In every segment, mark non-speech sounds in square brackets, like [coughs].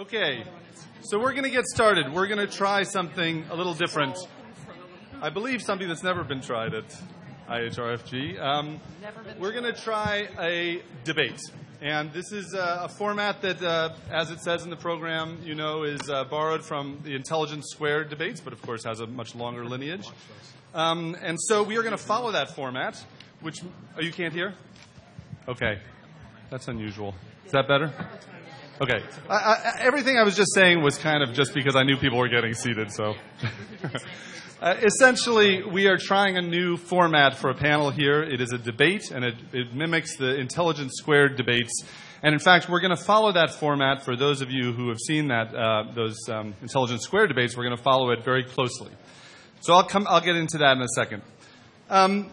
Okay, so we're going to get started. We're going to try something a little different. I believe something that's never been tried at IHRFG. Um, we're going to try a debate. And this is uh, a format that, uh, as it says in the program, you know, is uh, borrowed from the Intelligence Squared debates, but of course has a much longer lineage. Um, and so we are going to follow that format, which. Oh, you can't hear? Okay. That's unusual. Is that better? Okay. I, I, everything I was just saying was kind of just because I knew people were getting seated, so. [laughs] uh, essentially, we are trying a new format for a panel here. It is a debate, and it, it mimics the Intelligence Squared debates. And in fact, we're going to follow that format for those of you who have seen that, uh, those um, Intelligence Squared debates. We're going to follow it very closely. So I'll, come, I'll get into that in a second. Um,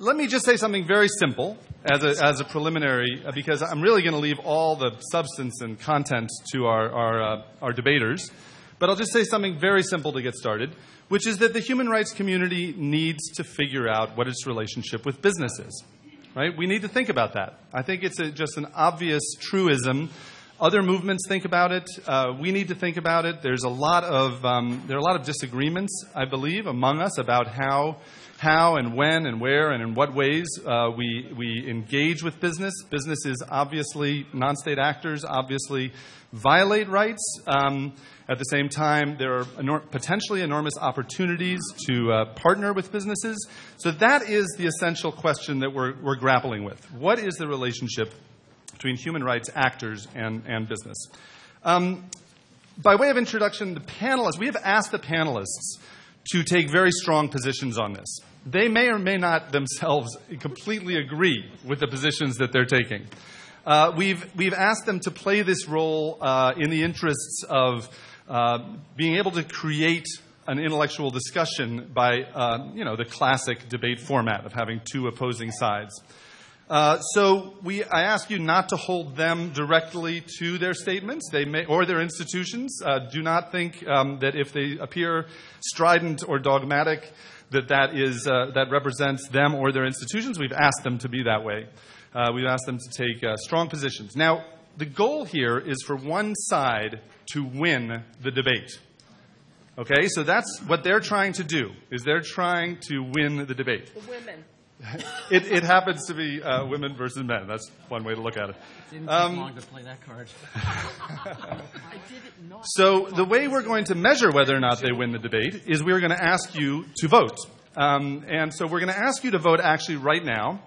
let me just say something very simple as a, as a preliminary, uh, because I'm really going to leave all the substance and content to our, our, uh, our debaters. But I'll just say something very simple to get started, which is that the human rights community needs to figure out what its relationship with business is. Right? We need to think about that. I think it's a, just an obvious truism. Other movements think about it. Uh, we need to think about it. There's a lot of um, there are a lot of disagreements, I believe, among us about how how and when and where and in what ways uh, we, we engage with business. Businesses obviously, non state actors obviously violate rights. Um, at the same time, there are enor- potentially enormous opportunities to uh, partner with businesses. So, that is the essential question that we're, we're grappling with. What is the relationship between human rights actors and, and business? Um, by way of introduction, the panelists, we have asked the panelists to take very strong positions on this they may or may not themselves completely agree with the positions that they're taking. Uh, we've, we've asked them to play this role uh, in the interests of uh, being able to create an intellectual discussion by, uh, you know, the classic debate format of having two opposing sides. Uh, so we, I ask you not to hold them directly to their statements, they may, or their institutions. Uh, do not think um, that if they appear strident or dogmatic, that that, is, uh, that represents them or their institutions. We've asked them to be that way. Uh, we've asked them to take uh, strong positions. Now, the goal here is for one side to win the debate. Okay, so that's what they're trying to do. Is they're trying to win the debate. The women. [laughs] it, it, happens to be uh, women versus men. That's one way to look at it. Didn't take um, long to play that card. [laughs] so the way we're going to measure whether or not they win the debate is we're going to ask you to vote. Um, and so we're going to ask you to vote actually right now.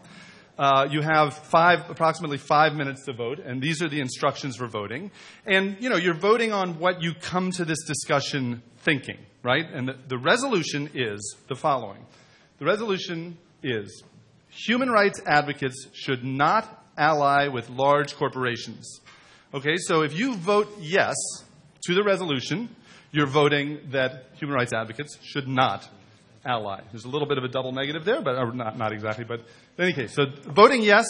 Uh, you have five, approximately five minutes to vote, and these are the instructions for voting. And you know, you're voting on what you come to this discussion thinking, right? And the, the resolution is the following: the resolution is human rights advocates should not ally with large corporations. Okay, so if you vote yes to the resolution, you're voting that human rights advocates should not ally. There's a little bit of a double negative there, but not, not exactly. But in any case, so voting yes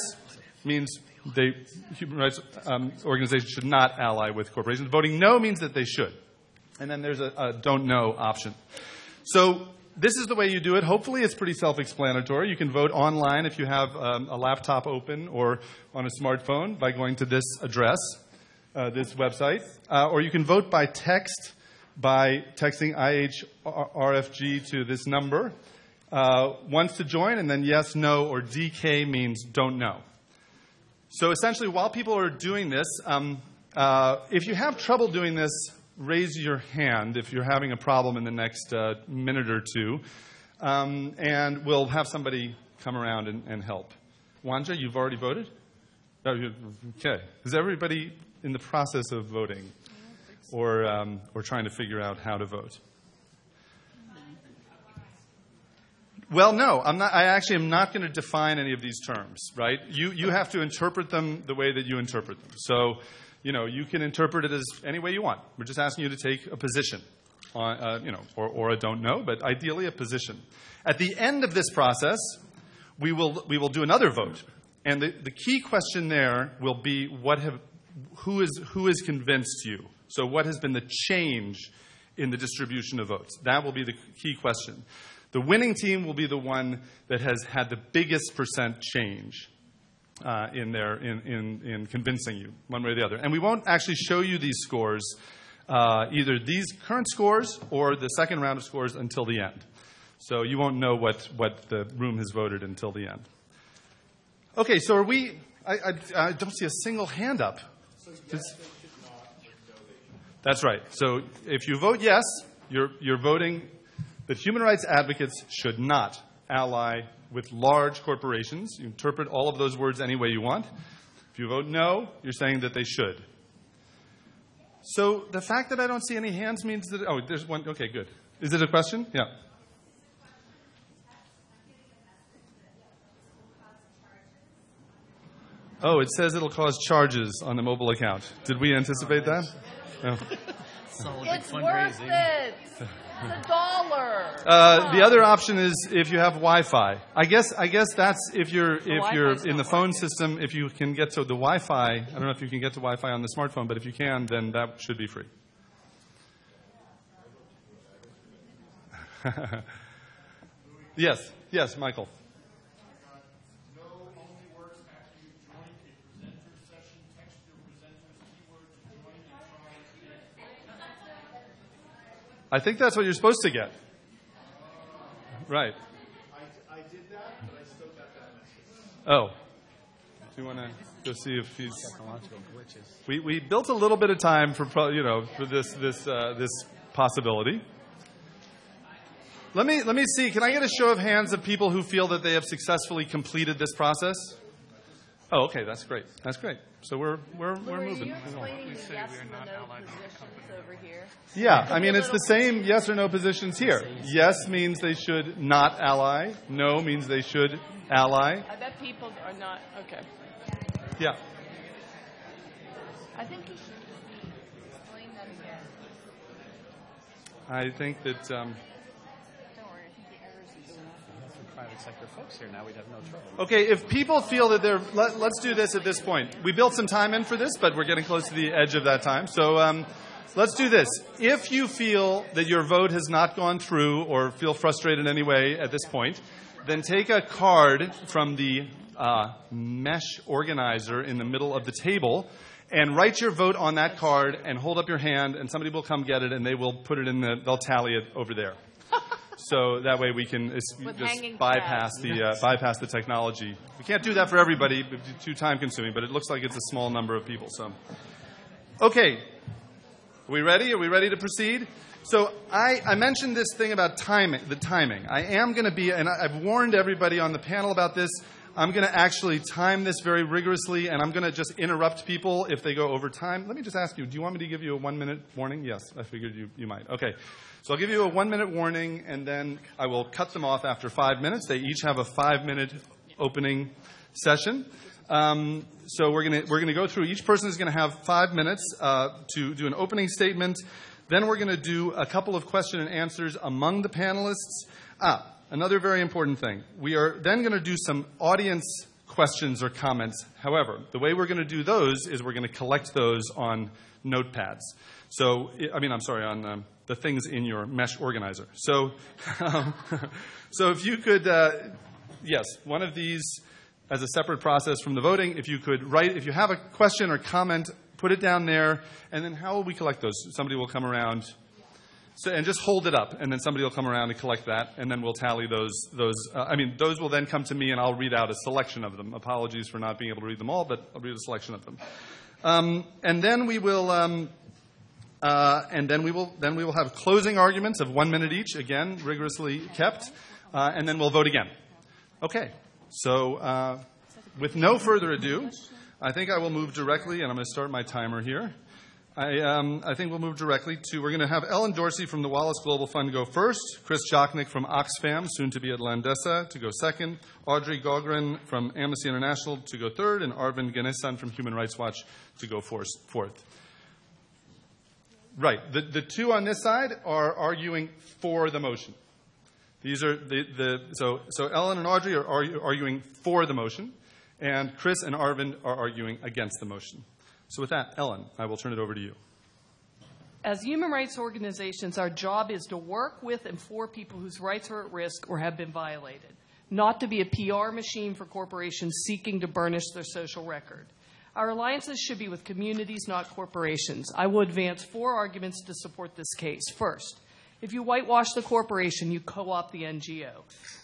means they, human rights um, organizations should not ally with corporations. Voting no means that they should. And then there's a, a don't know option. So this is the way you do it. Hopefully, it's pretty self explanatory. You can vote online if you have um, a laptop open or on a smartphone by going to this address, uh, this website. Uh, or you can vote by text by texting IHRFG to this number. Uh, to join, and then yes, no, or DK means don't know. So essentially, while people are doing this, um, uh, if you have trouble doing this, raise your hand if you're having a problem in the next uh, minute or two, um, and we'll have somebody come around and, and help. Wanja, you've already voted? Oh, okay. Is everybody in the process of voting or, um, or trying to figure out how to vote? Well, no, I'm not, I actually am not going to define any of these terms, right? You, you have to interpret them the way that you interpret them. So you know, you can interpret it as any way you want. We're just asking you to take a position, on, uh, you know, or, or a don't know, but ideally a position. At the end of this process, we will, we will do another vote. And the, the key question there will be what have, who, is, who has convinced you? So, what has been the change in the distribution of votes? That will be the key question. The winning team will be the one that has had the biggest percent change uh, in there in, in, in convincing you one way or the other. And we won't actually show you these scores, uh, either these current scores or the second round of scores until the end. So you won't know what, what the room has voted until the end. Okay, so are we? I, I, I don't see a single hand up. It's- that's right. So if you vote yes, you're, you're voting that human rights advocates should not ally with large corporations. You interpret all of those words any way you want. If you vote no, you're saying that they should. So the fact that I don't see any hands means that. Oh, there's one. Okay, good. Is it a question? Yeah. Oh, it says it'll cause charges on the mobile account. Did we anticipate that? No. It's all a big It's worth it. [laughs] A dollar. Uh, the other option is if you have Wi-Fi. I guess I guess that's if you're if Wi-Fi's you're in the phone working. system. If you can get to the Wi-Fi, I don't know if you can get to Wi-Fi on the smartphone, but if you can, then that should be free. [laughs] yes, yes, Michael. No only works after you join a presenter session, text your presenter's keywords, and join the trial. I think that's what you're supposed to get. Right. I, I did that, but I still got that message. Oh. Do you want to go see if he's? Technological glitches. We, we built a little bit of time for pro- you know for this this uh, this possibility. Let me let me see. Can I get a show of hands of people who feel that they have successfully completed this process? Oh, okay, that's great. That's great. So we're we're we're Louis, moving. you explaining the yes and the no positions over here? Yeah, I mean it's the same yes or no positions here. Yes means they should not ally. No means they should ally. I bet people are not, okay. Yeah. I think you should explain that again. I think that um, Don't worry, I think the errors are doing For private sector folks here now, we'd have no trouble. Okay, if people feel that they're, let, us do this at this point. We built some time in for this, but we're getting close to the edge of that time. So um, let's do this. If you feel that your vote has not gone through or feel frustrated in any way at this point, then take a card from the uh, mesh organizer in the middle of the table and write your vote on that card and hold up your hand, and somebody will come get it and they will put it in the, they'll tally it over there. So that way we can just bypass the uh, bypass the technology. We can't do that for everybody; it'd too time consuming. But it looks like it's a small number of people. So, okay, are we ready? Are we ready to proceed? So I, I mentioned this thing about timing. The timing. I am going to be, and I've warned everybody on the panel about this. I'm going to actually time this very rigorously, and I'm going to just interrupt people if they go over time. Let me just ask you: Do you want me to give you a one-minute warning? Yes, I figured you, you might. Okay. So I'll give you a one-minute warning, and then I will cut them off after five minutes. They each have a five-minute opening session. Um, so we're going to we're to go through. Each person is going to have five minutes uh, to do an opening statement. Then we're going to do a couple of question and answers among the panelists. Ah, another very important thing. We are then going to do some audience questions or comments. However, the way we're going to do those is we're going to collect those on notepads. So, I mean, I'm sorry, on um, the things in your mesh organizer. So, um, [laughs] so if you could, uh, yes, one of these as a separate process from the voting. If you could write, if you have a question or comment, put it down there, and then how will we collect those? Somebody will come around. So, and just hold it up, and then somebody will come around and collect that, and then we'll tally those. Those, uh, I mean, those will then come to me, and I'll read out a selection of them. Apologies for not being able to read them all, but I'll read a selection of them. Um, and then we will, um, uh, and then we will, then we will have closing arguments of one minute each, again rigorously kept, uh, and then we'll vote again. Okay. So, uh, with no further ado, I think I will move directly, and I'm going to start my timer here. I, um, I think we'll move directly to, we're going to have Ellen Dorsey from the Wallace Global Fund go first, Chris Jochnick from Oxfam, soon to be at Landesa, to go second, Audrey Gaughran from Amnesty International to go third, and Arvind Ganesan from Human Rights Watch to go fourth. Right. The, the two on this side are arguing for the motion. These are the, the so, so Ellen and Audrey are argu- arguing for the motion, and Chris and Arvind are arguing against the motion. So, with that, Ellen, I will turn it over to you. As human rights organizations, our job is to work with and for people whose rights are at risk or have been violated. not to be a PR machine for corporations seeking to burnish their social record. Our alliances should be with communities, not corporations. I will advance four arguments to support this case. First, if you whitewash the corporation, you co opt the NGO.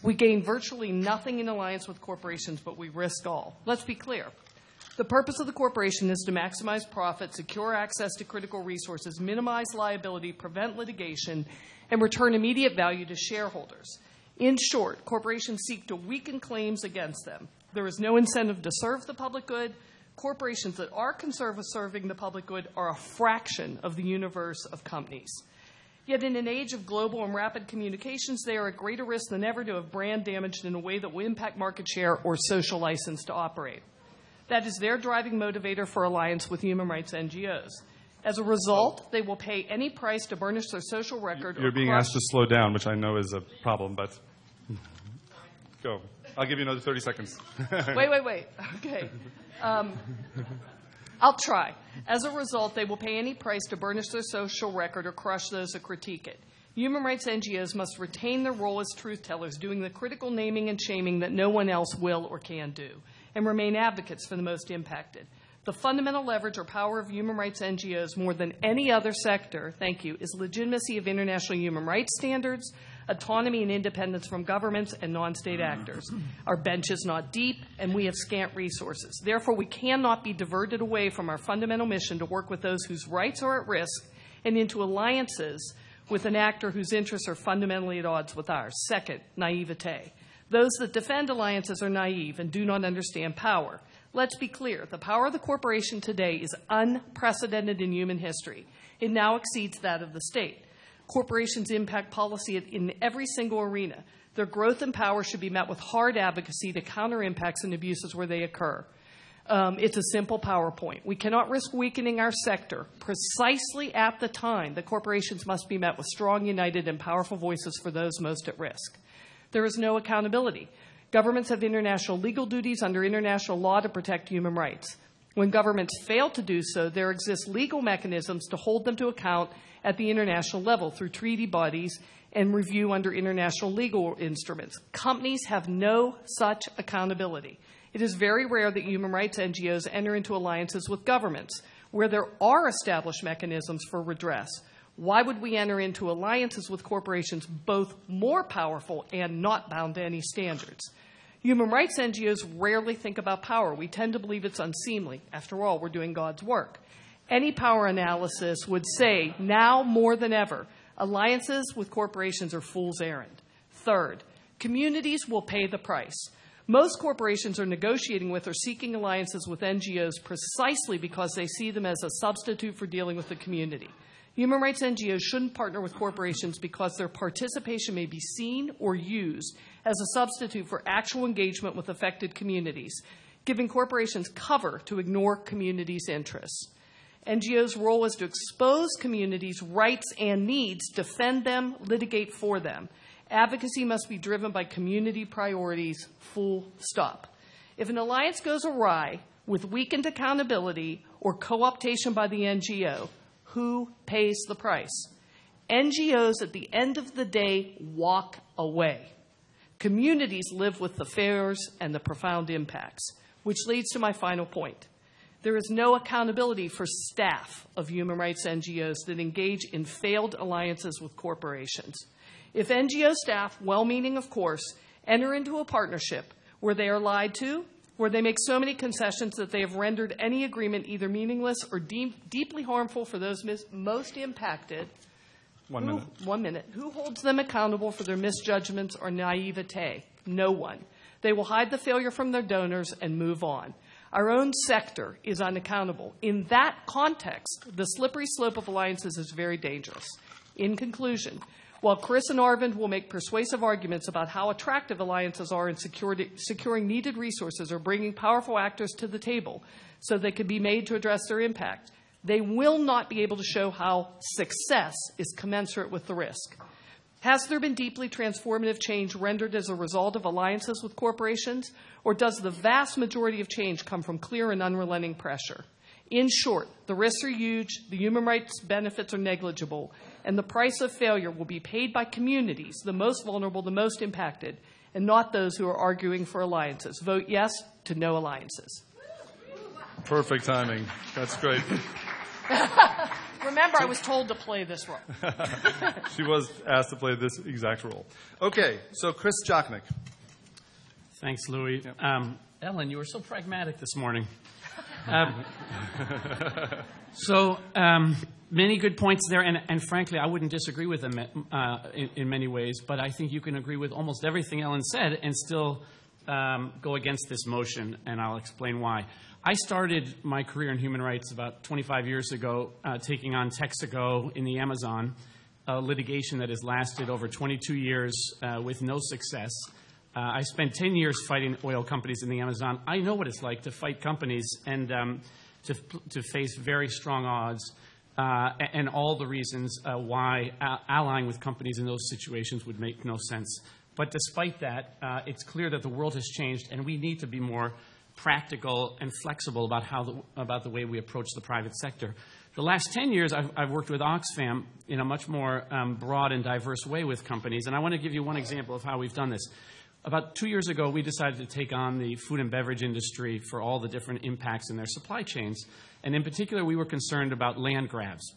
We gain virtually nothing in alliance with corporations, but we risk all. Let's be clear. The purpose of the corporation is to maximize profit, secure access to critical resources, minimize liability, prevent litigation, and return immediate value to shareholders. In short, corporations seek to weaken claims against them. There is no incentive to serve the public good. Corporations that are concerned with serving the public good are a fraction of the universe of companies. Yet, in an age of global and rapid communications, they are at greater risk than ever to have brand damaged in a way that will impact market share or social license to operate. That is their driving motivator for alliance with human rights NGOs. As a result, they will pay any price to burnish their social record. You're being asked to slow down, which I know is a problem, but go. I'll give you another 30 seconds. [laughs] wait, wait, wait. Okay. Um, I'll try. As a result, they will pay any price to burnish their social record or crush those that critique it. Human rights NGOs must retain their role as truth tellers, doing the critical naming and shaming that no one else will or can do, and remain advocates for the most impacted. The fundamental leverage or power of human rights NGOs more than any other sector, thank you, is legitimacy of international human rights standards, autonomy and independence from governments and non state actors. Our bench is not deep, and we have scant resources. Therefore, we cannot be diverted away from our fundamental mission to work with those whose rights are at risk and into alliances with an actor whose interests are fundamentally at odds with ours. Second, naivete. Those that defend alliances are naive and do not understand power. Let's be clear the power of the corporation today is unprecedented in human history. It now exceeds that of the state. Corporations impact policy in every single arena. Their growth and power should be met with hard advocacy to counter impacts and abuses where they occur. Um, it's a simple PowerPoint. We cannot risk weakening our sector precisely at the time that corporations must be met with strong, united, and powerful voices for those most at risk. There is no accountability. Governments have international legal duties under international law to protect human rights. When governments fail to do so, there exist legal mechanisms to hold them to account at the international level through treaty bodies and review under international legal instruments. Companies have no such accountability. It is very rare that human rights NGOs enter into alliances with governments where there are established mechanisms for redress. Why would we enter into alliances with corporations both more powerful and not bound to any standards? Human rights NGOs rarely think about power. We tend to believe it's unseemly. After all, we're doing God's work. Any power analysis would say, now more than ever, alliances with corporations are fool's errand. Third, communities will pay the price. Most corporations are negotiating with or seeking alliances with NGOs precisely because they see them as a substitute for dealing with the community. Human rights NGOs shouldn't partner with corporations because their participation may be seen or used as a substitute for actual engagement with affected communities, giving corporations cover to ignore communities' interests. NGOs' role is to expose communities' rights and needs, defend them, litigate for them. Advocacy must be driven by community priorities, full stop. If an alliance goes awry with weakened accountability or co optation by the NGO, who pays the price? NGOs at the end of the day walk away. Communities live with the failures and the profound impacts, which leads to my final point. There is no accountability for staff of human rights NGOs that engage in failed alliances with corporations. If NGO staff, well meaning of course, enter into a partnership where they are lied to, where they make so many concessions that they have rendered any agreement either meaningless or de- deeply harmful for those mis- most impacted, One who, minute. One minute. Who holds them accountable for their misjudgments or naivete? No one. They will hide the failure from their donors and move on. Our own sector is unaccountable. In that context, the slippery slope of alliances is very dangerous. In conclusion, while Chris and Arvind will make persuasive arguments about how attractive alliances are in security, securing needed resources or bringing powerful actors to the table so they can be made to address their impact, they will not be able to show how success is commensurate with the risk. Has there been deeply transformative change rendered as a result of alliances with corporations, or does the vast majority of change come from clear and unrelenting pressure? In short, the risks are huge, the human rights benefits are negligible, and the price of failure will be paid by communities, the most vulnerable, the most impacted, and not those who are arguing for alliances. Vote yes to no alliances. Perfect timing. That's great. [laughs] Remember, I was told to play this role. [laughs] She was asked to play this exact role. Okay, so Chris Jochnick. Thanks, Louis. Um, Ellen, you were so pragmatic this morning. Um, [laughs] so um, many good points there, and, and, frankly, I wouldn't disagree with them uh, in, in, many ways. But I think you can agree with almost everything Ellen said, and still um, go against this motion, and I'll explain why. I started my career in human rights about 25 years ago, uh, taking on Texaco in the Amazon, a litigation that has lasted over 22 years uh, with no success. Uh, I spent 10 years fighting oil companies in the Amazon. I know what it's like to fight companies and um, to, to face very strong odds. Uh, and all the reasons uh, why allying with companies in those situations would make no sense. But despite that, uh, it's clear that the world has changed, and we need to be more practical and flexible about, how the, about the way we approach the private sector. The last 10 years, I've, I've worked with Oxfam in a much more um, broad and diverse way with companies, and I want to give you one example of how we've done this. About two years ago, we decided to take on the food and beverage industry for all the different impacts in their supply chains. And in particular, we were concerned about land grabs.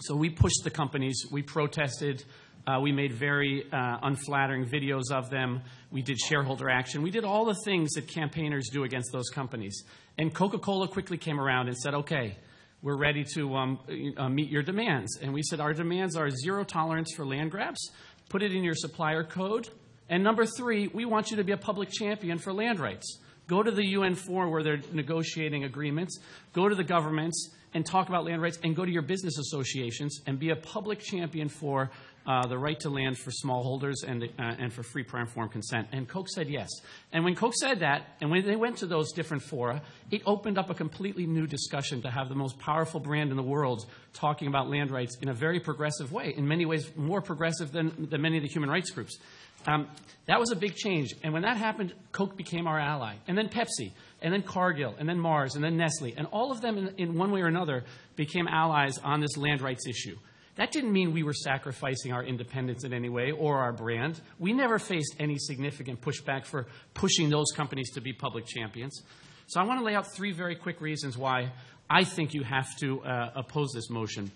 So we pushed the companies, we protested, uh, we made very uh, unflattering videos of them, we did shareholder action, we did all the things that campaigners do against those companies. And Coca Cola quickly came around and said, okay, we're ready to um, uh, meet your demands. And we said, our demands are zero tolerance for land grabs, put it in your supplier code, and number three, we want you to be a public champion for land rights. Go to the UN forum where they're negotiating agreements, go to the governments and talk about land rights, and go to your business associations and be a public champion for uh, the right to land for smallholders and, uh, and for free prior informed consent. And Coke said yes. And when Coke said that, and when they went to those different fora, it opened up a completely new discussion to have the most powerful brand in the world talking about land rights in a very progressive way, in many ways more progressive than, than many of the human rights groups. Um, that was a big change. And when that happened, Coke became our ally. And then Pepsi, and then Cargill, and then Mars, and then Nestle. And all of them, in, in one way or another, became allies on this land rights issue. That didn't mean we were sacrificing our independence in any way or our brand. We never faced any significant pushback for pushing those companies to be public champions. So I want to lay out three very quick reasons why I think you have to uh, oppose this motion.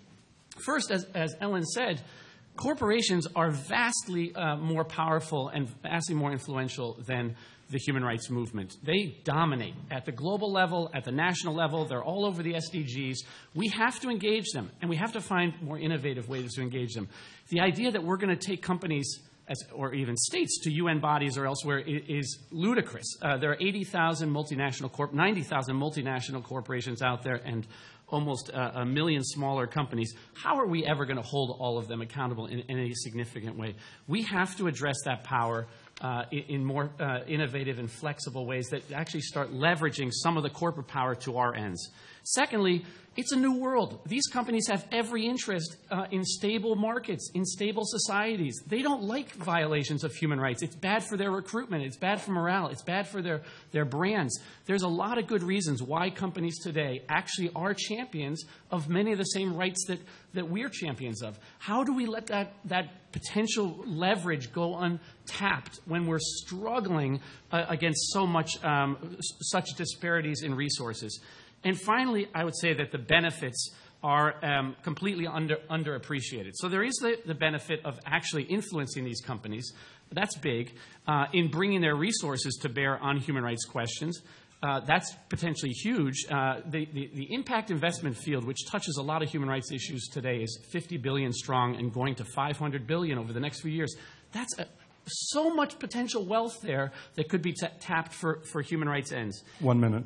First, as, as Ellen said, corporations are vastly uh, more powerful and vastly more influential than the human rights movement. They dominate at the global level, at the national level. They're all over the SDGs. We have to engage them, and we have to find more innovative ways to engage them. The idea that we're going to take companies as, or even states to UN bodies or elsewhere is, ludicrous. Uh, there are 80,000 multinational corp, 90,000 multinational corporations out there, and almost a, a million smaller companies. How are we ever going to hold all of them accountable in, in, a significant way? We have to address that power uh, in, in, more uh, innovative and flexible ways that actually start leveraging some of the corporate power to our ends. Secondly, it's a new world. These companies have every interest uh, in stable markets, in stable societies. They don't like violations of human rights. It's bad for their recruitment, it's bad for morale, it's bad for their, their brands. There's a lot of good reasons why companies today actually are champions of many of the same rights that, that we're champions of. How do we let that, that potential leverage go untapped when we're struggling uh, against so much, um, such disparities in resources? And finally, I would say that the benefits are um, completely under, underappreciated. So there is the, the, benefit of actually influencing these companies. That's big. Uh, in bringing their resources to bear on human rights questions. Uh, that's potentially huge. Uh, the, the, the, impact investment field, which touches a lot of human rights issues today, is 50 billion strong and going to 500 billion over the next few years. That's a, so much potential wealth there that could be tapped for, for human rights ends. One minute.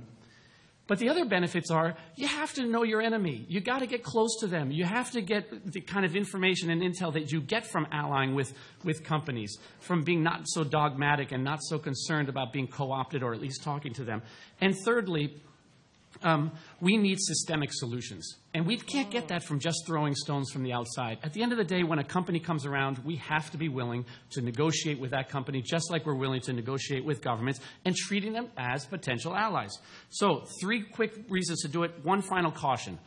But the other benefits are you have to know your enemy. You got to get close to them. You have to get the kind of information and intel that you get from allying with, with companies, from being not so dogmatic and not so concerned about being co opted or at least talking to them. And thirdly, um, we need systemic solutions. And we can't get that from just throwing stones from the outside. At the end of the day, when a company comes around, we have to be willing to negotiate with that company just like we're willing to negotiate with governments and treating them as potential allies. So, three quick reasons to do it. One final caution.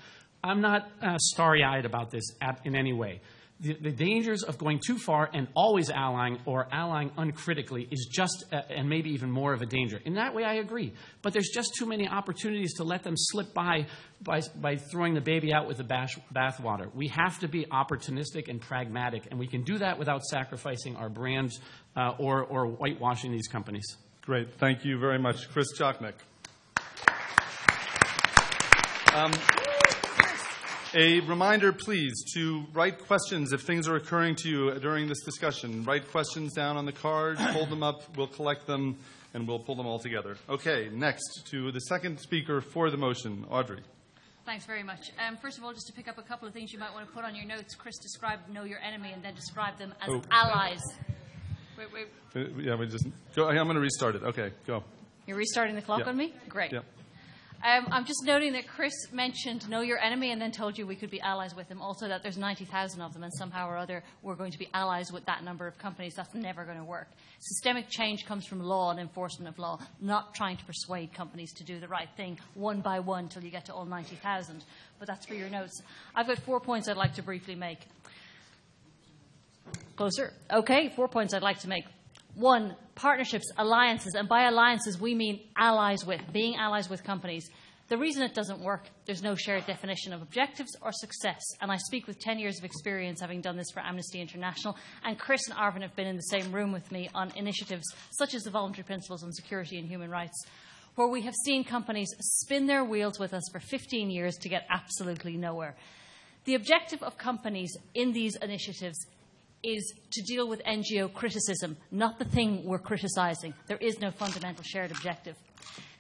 I'm not uh, starry eyed about this in any way the, dangers of going too far and always allying or allying uncritically is just, uh, and maybe even more of a danger. In that way, I agree. But there's just too many opportunities to let them slip by by, by throwing the baby out with the bathwater. We have to be opportunistic and pragmatic, and we can do that without sacrificing our brands uh, or, or whitewashing these companies. Great. Thank you very much. Chris Jochnick. Um, a reminder, please, to write questions if things are occurring to you during this discussion. Write questions down on the card, [clears throat] hold them up, we'll collect them, and we'll pull them all together. Okay, next to the second speaker for the motion, Audrey. Thanks very much. Um, first of all, just to pick up a couple of things you might want to put on your notes, Chris described know your enemy and then describe them as Oh. allies. Wait, wait. Uh, Yeah, we just go. I'm going to restart it. Okay, go. You're restarting the clock Yeah. on me? Great. Yeah. Um, I'm just noting that Chris mentioned know your enemy and then told you we could be allies with them. Also, that there's 90,000 of them, and somehow or other we're going to be allies with that number of companies. That's never going to work. Systemic change comes from law and enforcement of law, not trying to persuade companies to do the right thing one by one till you get to all 90,000. But that's for your notes. I've got four points I'd like to briefly make. Closer. Okay, four points I'd like to make. One, partnerships, alliances, and by alliances we mean allies with, being allies with companies. The reason it doesn't work, there's no shared definition of objectives or success. And I speak with 10 years of experience having done this for Amnesty International. And Chris and Arvind have been in the same room with me on initiatives such as the Voluntary Principles on Security and Human Rights, where we have seen companies spin their wheels with us for 15 years to get absolutely nowhere. The objective of companies in these initiatives is to deal with NGO criticism, not the thing we're criticising. There is no fundamental shared objective.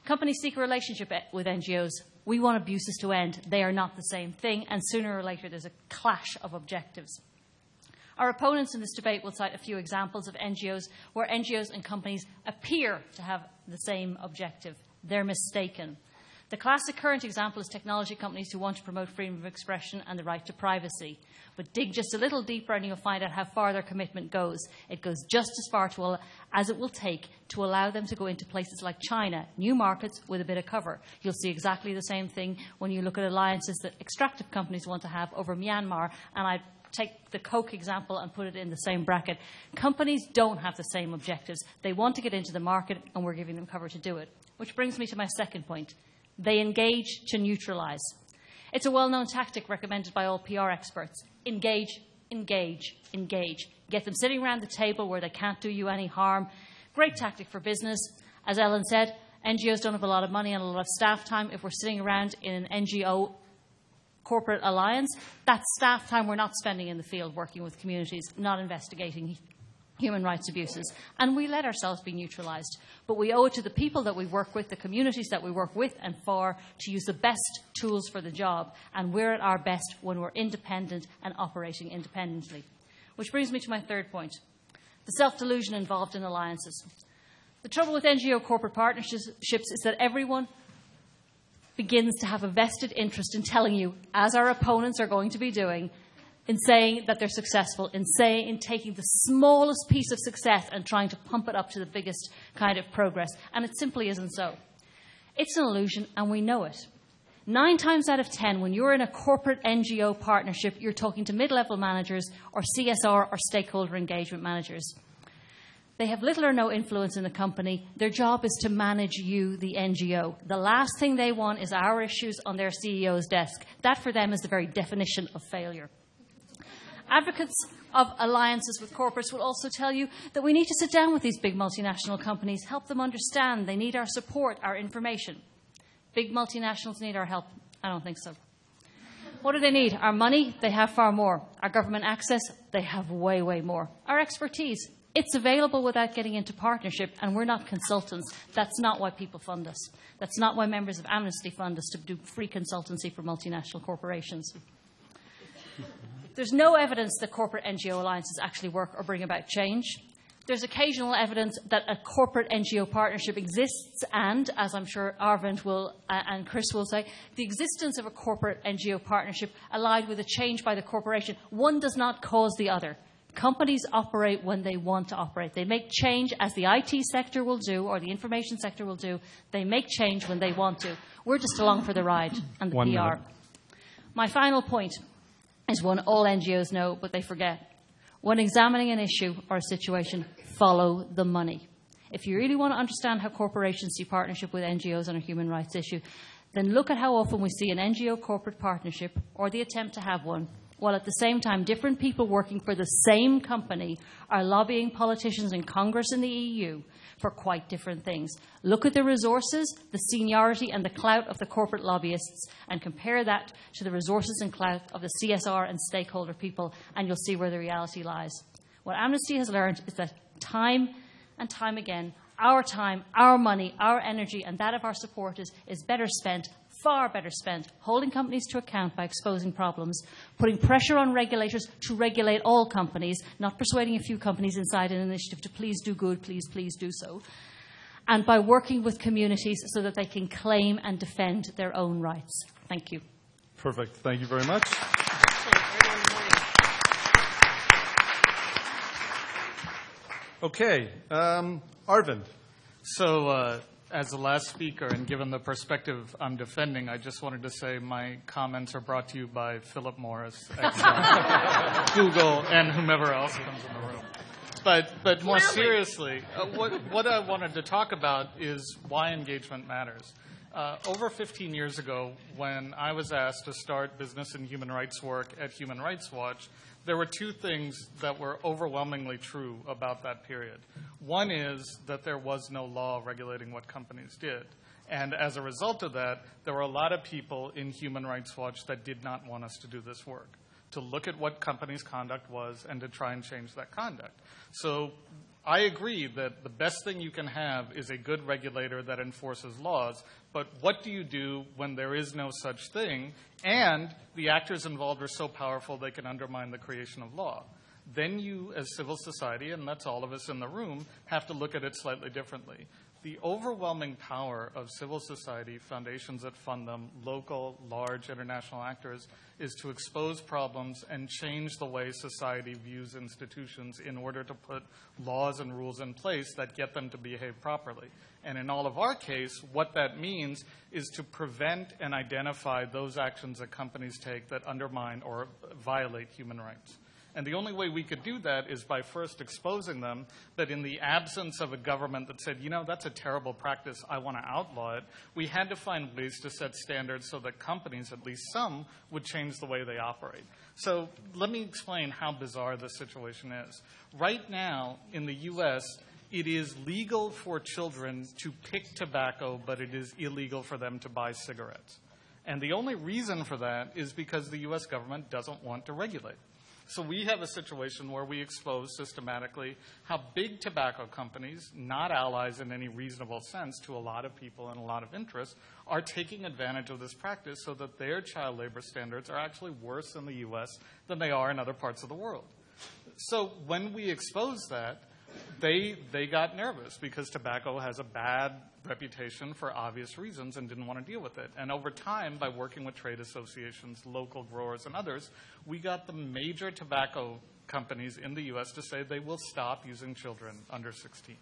Companies seek a relationship with NGOs. We want abuses to end. They are not the same thing, and sooner or later there's a clash of objectives. Our opponents in this debate will cite a few examples of NGOs where NGOs and companies appear to have the same objective. They're mistaken. The classic current example is technology companies who want to promote freedom of expression and the right to privacy. But dig just a little deeper and you'll find out how far their commitment goes. It goes just as far to, as it will take to allow them to go into places like China, new markets with a bit of cover. You'll see exactly the same thing when you look at alliances that extractive companies want to have over Myanmar. And I take the Coke example and put it in the same bracket. Companies don't have the same objectives. They want to get into the market, and we're giving them cover to do it. Which brings me to my second point. They engage to neutralize. It's a well known tactic recommended by all PR experts engage, engage, engage. Get them sitting around the table where they can't do you any harm. Great tactic for business. As Ellen said, NGOs don't have a lot of money and a lot of staff time. If we're sitting around in an NGO corporate alliance, that's staff time we're not spending in the field working with communities, not investigating human rights abuses. And we let ourselves be neutralised. But we owe it to the people that we work with, the communities that we work with and for, to use the best tools for the job. And we're at our best when we're independent and operating independently. Which brings me to my third point the self delusion involved in alliances. The trouble with NGO corporate partnerships is that everyone begins to have a vested interest in telling you, as our opponents are going to be doing, in saying that they're successful, in saying in taking the smallest piece of success and trying to pump it up to the biggest kind of progress. And it simply isn't so. It's an illusion, and we know it. Nine times out of ten, when you're in a corporate NGO partnership, you're talking to mid level managers or CSR or stakeholder engagement managers. They have little or no influence in the company. Their job is to manage you, the NGO. The last thing they want is our issues on their CEO's desk. That for them is the very definition of failure. Advocates of alliances with corporates will also tell you that we need to sit down with these big multinational companies, help them understand they need our support, our information. Big multinationals need our help? I don't think so. What do they need? Our money? They have far more. Our government access? They have way, way more. Our expertise? It's available without getting into partnership, and we're not consultants. That's not why people fund us. That's not why members of Amnesty fund us to do free consultancy for multinational corporations. There's no evidence that corporate NGO alliances actually work or bring about change. There's occasional evidence that a corporate NGO partnership exists, and, as I'm sure Arvind will uh, and Chris will say, the existence of a corporate NGO partnership allied with a change by the corporation, one does not cause the other. Companies operate when they want to operate. They make change, as the IT sector will do, or the information sector will do. They make change when they want to. We're just along for the ride and the One PR. minute. My final point is one all NGOs know, but they forget. When examining an issue or a situation, follow the money. If you really want to understand how corporations see partnership with NGOs on a human rights issue, then look at how often we see an NGO corporate partnership or the attempt to have one, while at the same time different people working for the same company are lobbying politicians in Congress and the EU for quite different things. Look at the resources, the seniority, and the clout of the corporate lobbyists and compare that to the resources and clout of the CSR and stakeholder people, and you'll see where the reality lies. What Amnesty has learned is that time and time again, our time, our money, our energy, and that of our supporters is better spent, far better spent, holding companies to account by exposing problems, putting pressure on regulators to regulate all companies, not persuading a few companies inside an initiative to please do good, please, please do so, and by working with communities so that they can claim and defend their own rights. Thank you. Perfect. Thank you very much. Okay, um, Arvind. So, uh, as the last speaker, and given the perspective I'm defending, I just wanted to say my comments are brought to you by Philip Morris, [laughs] Google, and whomever else comes in the room. But, but more seriously, uh, what, what I wanted to talk about is why engagement matters. Uh, over 15 years ago, when I was asked to start business and human rights work at Human Rights Watch, there were two things that were overwhelmingly true about that period. One is that there was no law regulating what companies did. And as a result of that, there were a lot of people in Human Rights Watch that did not want us to do this work, to look at what companies' conduct was and to try and change that conduct. So I agree that the best thing you can have is a good regulator that enforces laws, but what do you do when there is no such thing and the actors involved are so powerful they can undermine the creation of law? Then you, as civil society, and that's all of us in the room, have to look at it slightly differently. The overwhelming power of civil society, foundations that fund them, local, large international actors, is to expose problems and change the way society views institutions in order to put laws and rules in place that get them to behave properly. And in all of our case, what that means is to prevent and identify those actions that companies take that undermine or violate human rights. And the only way we could do that is by first exposing them that in the absence of a government that said, you know, that's a terrible practice, I want to outlaw it, we had to find ways to set standards so that companies, at least some, would change the way they operate. So let me explain how bizarre this situation is. Right now, in the U.S., it is legal for children to pick tobacco, but it is illegal for them to buy cigarettes. And the only reason for that is because the U.S. government doesn't want to regulate. So we have a situation where we expose systematically how big tobacco companies, not allies in any reasonable sense to a lot of people and a lot of interests, are taking advantage of this practice so that their child labor standards are actually worse in the U.S. than they are in other parts of the world. So when we expose that, they, they got nervous because tobacco has a bad reputation for obvious reasons and didn't want to deal with it. And over time, by working with trade associations, local growers, and others, we got the major tobacco companies in the U.S. to say they will stop using children under 16.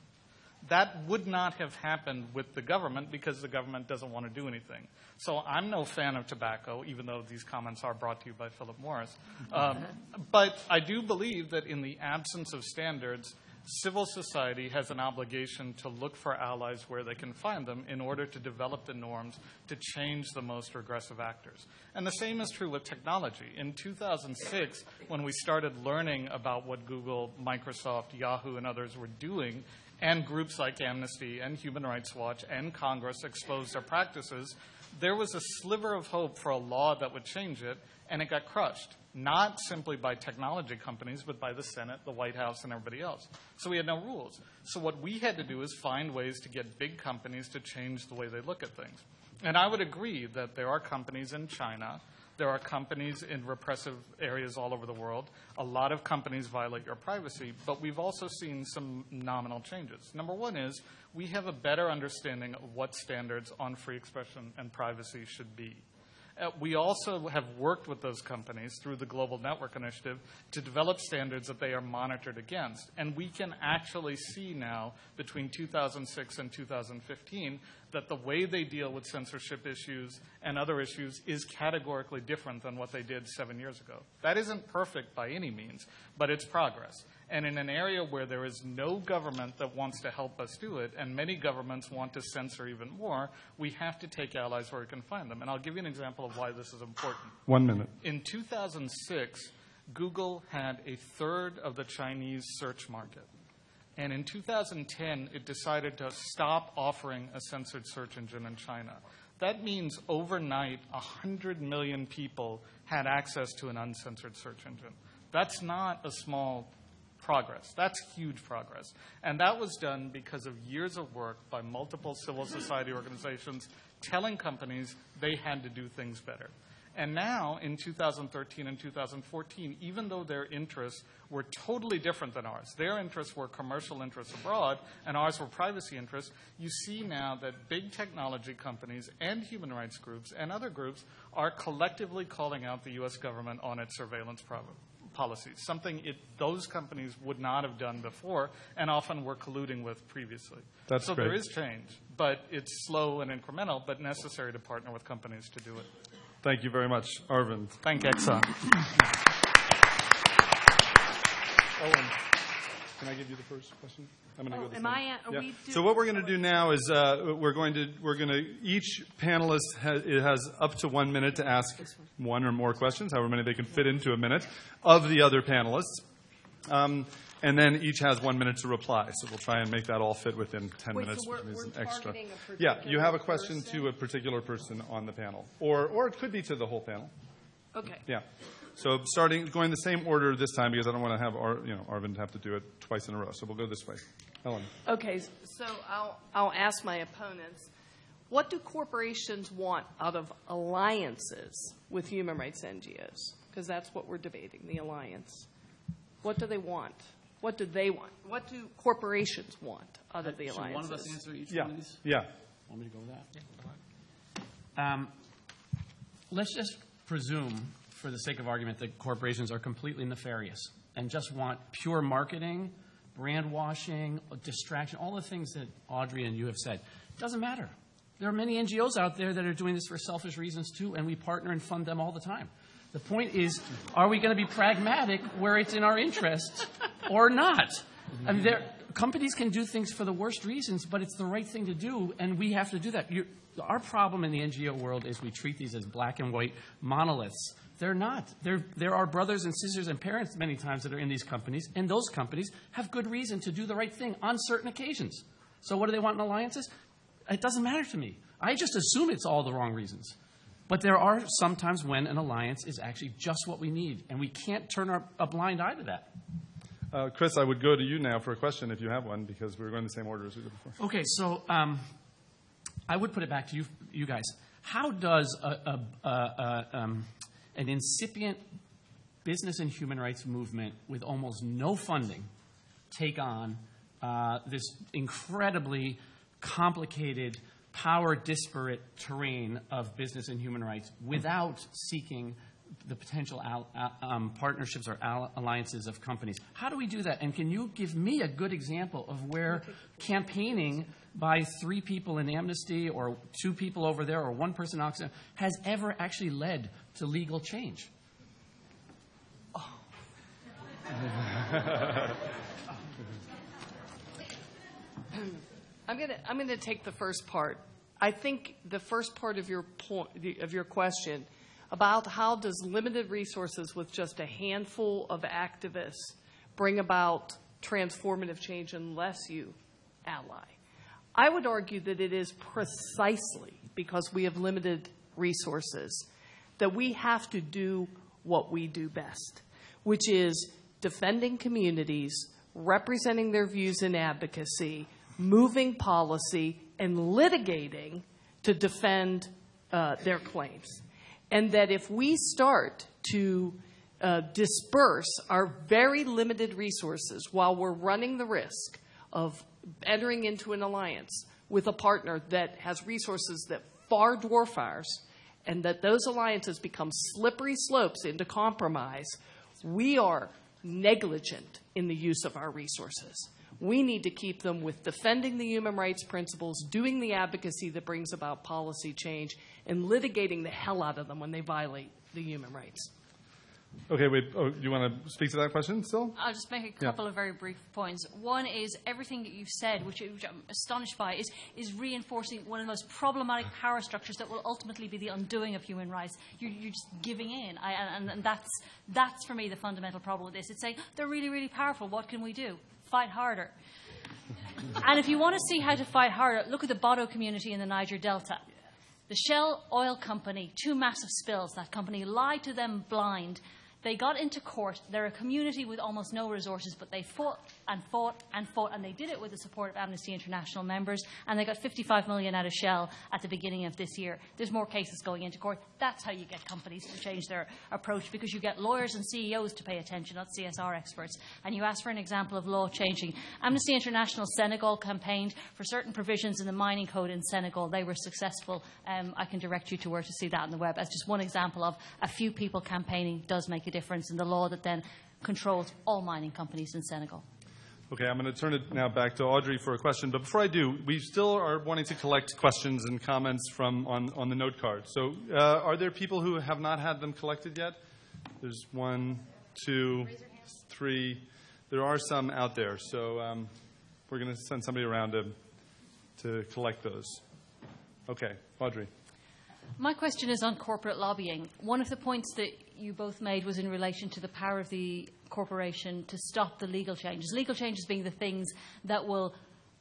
That would not have happened with the government because the government doesn't want to do anything. So I'm no fan of tobacco, even though these comments are brought to you by Philip Morris. Um, [laughs] but I do believe that in the absence of standards, civil society has an obligation to look for allies where they can find them in order to develop the norms to change the most regressive actors. And the same is true with technology. In 2006, when we started learning about what Google, Microsoft, Yahoo, and others were doing, and groups like Amnesty and Human Rights Watch and Congress exposed their practices, there was a sliver of hope for a law that would change it, and it got crushed not simply by technology companies, but by the Senate, the White House, and everybody else. So we had no rules. So what we had to do is find ways to get big companies to change the way they look at things. And I would agree that there are companies in China, there are companies in repressive areas all over the world. A lot of companies violate your privacy, but we've also seen some nominal changes. Number one is we have a better understanding of what standards on free expression and privacy should be. Uh, we also have worked with those companies through the Global Network Initiative to develop standards that they are monitored against. And we can actually see now, between 2006 and 2015, that the way they deal with censorship issues and other issues is categorically different than what they did seven years ago. That isn't perfect by any means, but it's progress. And in an area where there is no government that wants to help us do it, and many governments want to censor even more, we have to take allies where we can find them. And I'll give you an example of why this is important. One minute. In 2006, Google had a third of the Chinese search market. And in 2010, it decided to stop offering a censored search engine in China. That means overnight, 100 million people had access to an uncensored search engine. That's not a small progress. That's huge progress. And that was done because of years of work by multiple civil society organizations telling companies they had to do things better. And now, in 2013 and 2014, even though their interests were totally different than ours, their interests were commercial interests abroad, and ours were privacy interests, you see now that big technology companies and human rights groups and other groups are collectively calling out the U.S. government on its surveillance pro- policies, something it, those companies would not have done before and often were colluding with previously. That's so great. there is change, but it's slow and incremental, but necessary to partner with companies to do it. Thank you very much, Arvind. Thank Exxon. Owen, can I give you the first question? I'm going to Oh, go this am way. I are Yeah. we So what we're going to do now is uh, we're going to we're going to each panelist has, it has up to one minute to ask one or more questions, however many they can fit into a minute, of the other panelists. Um, and then each has one minute to reply. So we'll try and make that all fit within 10 Wait, so minutes, we're- which is we're an extra. a Yeah, you have a question person? to a particular person on the panel, or or it could be to the whole panel. Okay. Yeah. So starting, going the same order this time because I don't want to have, Ar, you know, Arvind have to do it twice in a row. So we'll go this way. Ellen. Okay, so I'll, I'll ask my opponents, what do corporations want out of alliances with human rights NGOs? Because that's what we're debating, the alliance. What do they want? What do they want? What do corporations want out of the Should alliances? one of us answer each Yeah. one of these? Yeah. Want me to go with that? Um, let's just presume, for the sake of argument, that corporations are completely nefarious and just want pure marketing, brand washing, distraction, all the things that Audrey and you have said—it Doesn't matter. There are many NGOs out there that are doing this for selfish reasons too, and we partner and fund them all the time. The point is, are we going to be pragmatic where it's in our interest [laughs] or not? I mean, there, companies can do things for the worst reasons, but it's the right thing to do, and we have to do that. you our problem in the NGO world is we treat these as black and white monoliths. They're not. They're, there are brothers and sisters and parents many times that are in these companies, and those companies have good reason to do the right thing on certain occasions. So, what do they want in alliances? It doesn't matter to me. I just assume it's all the wrong reasons. But there are sometimes when an alliance is actually just what we need, and we can't turn our, a blind eye to that. Uh, Chris, I would go to you now for a question if you have one because we were going the same order as we did before. Okay, so um, I would put it back to you, you guys. How does a, a, a, a, um, an incipient business and human rights movement with almost no funding take on uh, this incredibly complicated, power disparate terrain of business and human rights without seeking the potential al- al- um, partnerships or al- alliances of companies. How do we do that? And can you give me a good example of where campaigning by three people in Amnesty or two people over there or one person in Oxfam has ever actually led to legal change? I'm going to I'm going to take the first part. I think the first part of your point of your question about how does limited resources with just a handful of activists bring about transformative change unless you ally. I would argue that it is precisely because we have limited resources that we have to do what we do best, which is defending communities, representing their views in advocacy, moving policy, and litigating to defend uh, their claims. And that if we start to uh, disperse our very limited resources while we're running the risk of entering into an alliance with a partner that has resources that far dwarf ours, and that those alliances become slippery slopes into compromise, we are negligent in the use of our resources. We need to keep them with defending the human rights principles, doing the advocacy that brings about policy change, and litigating the hell out of them when they violate the human rights. Okay, wait. Oh, you want to speak to that question still? I'll just make a couple of very brief points. One is everything that you've said, which, which I'm astonished by, is, is reinforcing one of the most problematic power structures that will ultimately be the undoing of human rights. You're, you're just giving in. I, and, and that's, that's, for me, the fundamental problem with this. It's saying, they're really, really powerful. What can we do? Fight harder. and if you want to see how to fight harder, look at the Bodo community in the Niger Delta. The Shell Oil Company, two massive spills, that company lied to them blind. They got into court. They're a community with almost no resources, but they fought and fought and fought, and they did it with the support of Amnesty International members, and they got 55 million out of Shell at the beginning of this year. There's more cases going into court. That's how you get companies to change their approach, because you get lawyers and CEOs to pay attention, not CSR experts. And you ask for an example of law changing. Amnesty International Senegal campaigned for certain provisions in the mining code in Senegal. They were successful. Um, I can direct you to where to see that on the web as just one example of a few people campaigning does make a difference in the law that then controls all mining companies in Senegal. Okay, I'm going to turn it now back to Audrey for a question. But before I do, we still are wanting to collect questions and comments from on, on the note card. So, uh, are there people who have not had them collected yet? There's one, two, three. There are some out there. So, um, we're going to send somebody around to, to collect those. Okay, Audrey. My question is on corporate lobbying. One of the points that you both made was in relation to the power of the corporation to stop the legal changes. Legal changes being the things that will,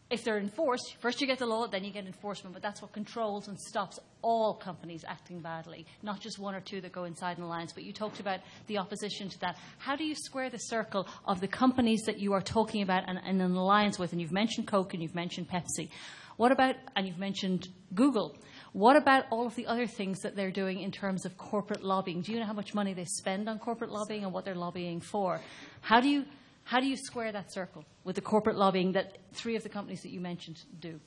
if they're enforced, first you get the law, then you get enforcement, but that's what controls and stops all companies acting badly, not just one or two that go inside an alliance. But you talked about the opposition to that. How do you square the circle of the companies that you are talking about and, and an alliance with? And you've mentioned Coke and you've mentioned Pepsi. What about, and you've mentioned Google. What about all of the other things that they're doing in terms of corporate lobbying? Do you know how much money they spend on corporate lobbying and what they're lobbying for? How do you, how do you square that circle with the corporate lobbying that three of the companies that you mentioned do?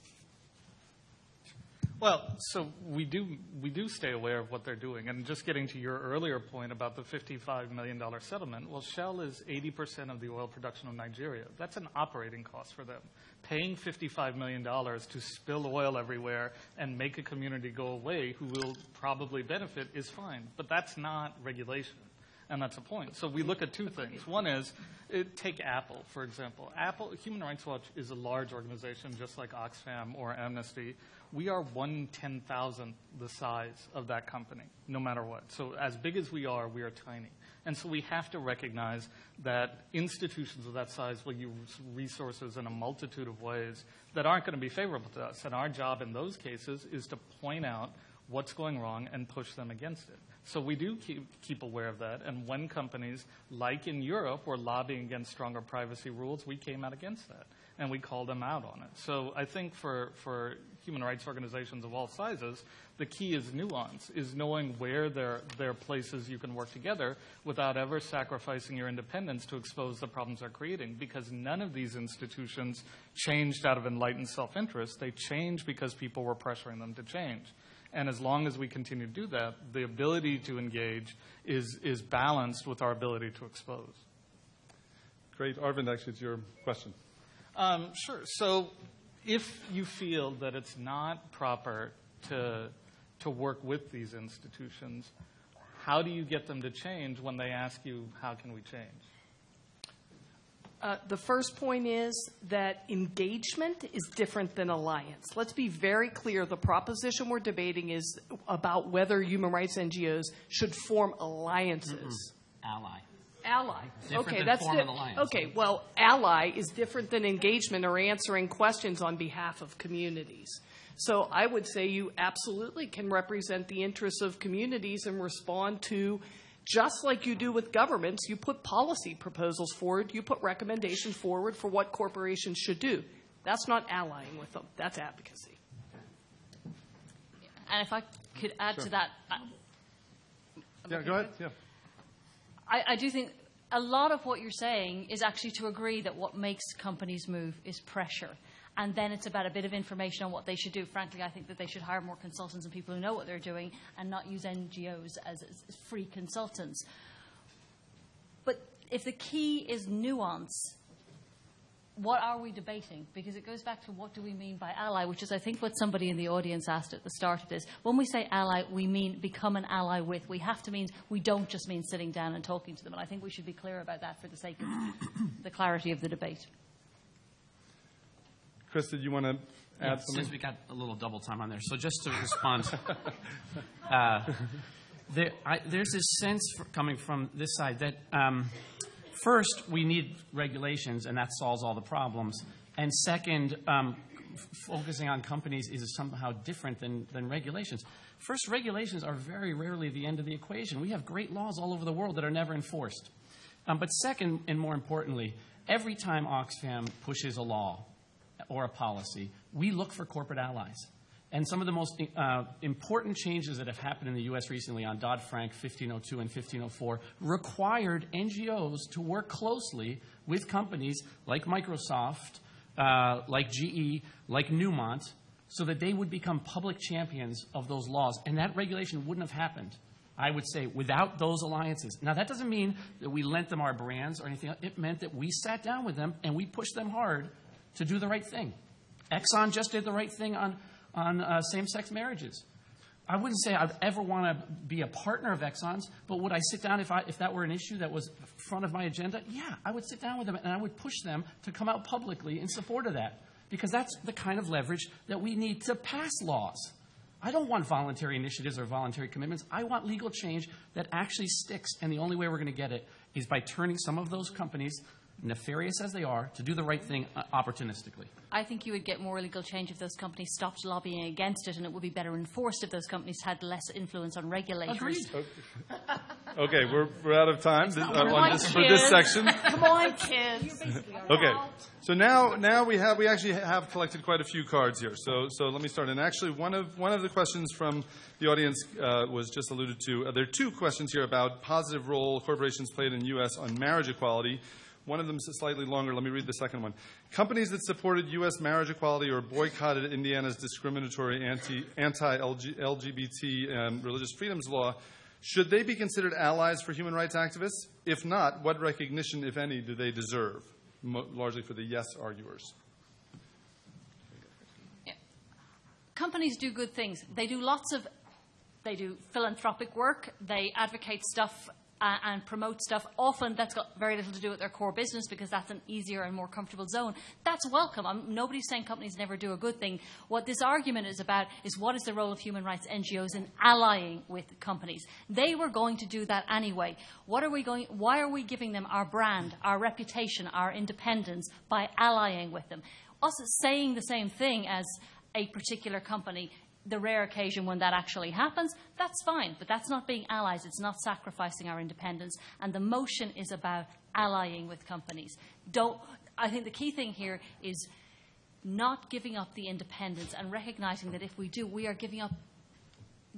Well, so we do we do stay aware of what they're doing, and just getting to your earlier point about the fifty-five million dollar settlement. Well, Shell is eighty percent of the oil production of Nigeria. That's an operating cost for them. Paying fifty-five million dollars to spill oil everywhere and make a community go away who will probably benefit is fine, but that's not regulation. And that's a point. So we look at two things. One is, it, take Apple, for example. Apple, Human Rights Watch is a large organization, just like Oxfam or Amnesty. We are one ten thousandth the size of that company, no matter what. So as big as we are, we are tiny. And so we have to recognize that institutions of that size will use resources in a multitude of ways that aren't going to be favorable to us. And our job in those cases is to point out what's going wrong and push them against it. So we do keep, keep aware of that. And when companies, like in Europe, were lobbying against stronger privacy rules, we came out against that and we called them out on it. So I think for, for human rights organizations of all sizes, the key is nuance, is knowing where there, there are places you can work together without ever sacrificing your independence to expose the problems they're creating. Because none of these institutions changed out of enlightened self interest, they changed because people were pressuring them to change. And as long as we continue to do that, the ability to engage is, is balanced with our ability to expose. Great. Arvind, actually, it's your question. Um, sure. So if you feel that it's not proper to, to work with these institutions, how do you get them to change when they ask you, how can we change? Uh, the first point is that engagement is different than alliance. Let's be very clear. The proposition we're debating is about whether human rights NGOs should form alliances. Ally. Ally. Different okay, than that's form di- an alliance. Okay, well, ally is different than engagement or answering questions on behalf of communities. So I would say you absolutely can represent the interests of communities and respond to just like you do with governments, you put policy proposals forward, you put recommendations forward for what corporations should do. That's not allying with them, that's advocacy. And if I could add to that, I- Yeah, go ahead. Yeah. I, I do think a lot of what you're saying is actually to agree that what makes companies move is pressure. And then it's about a bit of information on what they should do. Frankly, I think that they should hire more consultants and people who know what they're doing and not use NGOs as, as free consultants. But if the key is nuance, what are we debating? Because it goes back to what do we mean by ally, which is, I think, what somebody in the audience asked at the start of this. When we say ally, we mean become an ally with. We have to mean, we don't just mean sitting down and talking to them. And I think we should be clear about that for the sake of the clarity of the debate. Chris, did you want to Yeah, add something? since we got a little double time on there. So just to respond, uh, there, I, there's this sense for, coming from this side that um, first we need regulations, and that solves all the problems. And second, um, focusing on companies is somehow different than, than regulations. First, regulations are very rarely the end of the equation. We have great laws all over the world that are never enforced. Um, but second, and more importantly, every time Oxfam pushes a law or a policy, we look for corporate allies. And some of the most uh, important changes that have happened in the U.S. recently on Dodd Frank 1502 and 1504 required NGOs to work closely with companies like Microsoft, uh, like GE, like Newmont, so that they would become public champions of those laws. And that regulation wouldn't have happened I would say, without those alliances. Now, that doesn't mean that we lent them our brands or anything. It meant that we sat down with them and we pushed them hard to do the right thing. Exxon just did the right thing on, on uh, same sex marriages. I wouldn't say I'd ever want to be a partner of Exxon's, but would I sit down if, I, if that were an issue that was front of my agenda? Yeah, I would sit down with them and I would push them to come out publicly in support of that because that's the kind of leverage that we need to pass laws. I don't want voluntary initiatives or voluntary commitments. I want legal change that actually sticks, and the only way we're going to get it is by turning some of those companies, nefarious as they are, to do the right thing uh, opportunistically. I think you would get more legal change if those companies stopped lobbying against it, and it would be better enforced if those companies had less influence on regulators. Agreed. Okay, we're, we're out of time th- uh, on on, this, for this section. [laughs] Come on, kids. Okay, so now now we have we actually have collected quite a few cards here. So so let me start. And actually, one of one of the questions from the audience uh, was just alluded to. Uh, there are two questions here about positive role corporations played in the U.S. on marriage equality. One of them is slightly longer. Let me read the second one. Companies that supported U.S. marriage equality or boycotted Indiana's discriminatory anti LGBT um, religious freedoms law. Should they be considered allies for human rights activists? If not, what recognition, if any, do they deserve? Mo- largely for the yes arguers. companies do good things. They do lots of, they do philanthropic work. They advocate stuff uh, and promote stuff. Often that's got very little to do with their core business because that's an easier and more comfortable zone. That's welcome. I'm, nobody's saying companies never do a good thing. What this argument is about is what is the role of human rights NGOs in allying with companies. They were going to do that anyway. What are we going? Why are we giving them our brand, our reputation, our independence by allying with them? Us saying the same thing as a particular company, the rare occasion when that actually happens, that's fine. But that's not being allies. It's not sacrificing our independence. And the motion is about allying with companies. Don't, I think the key thing here is not giving up the independence and recognizing that if we do, we are giving up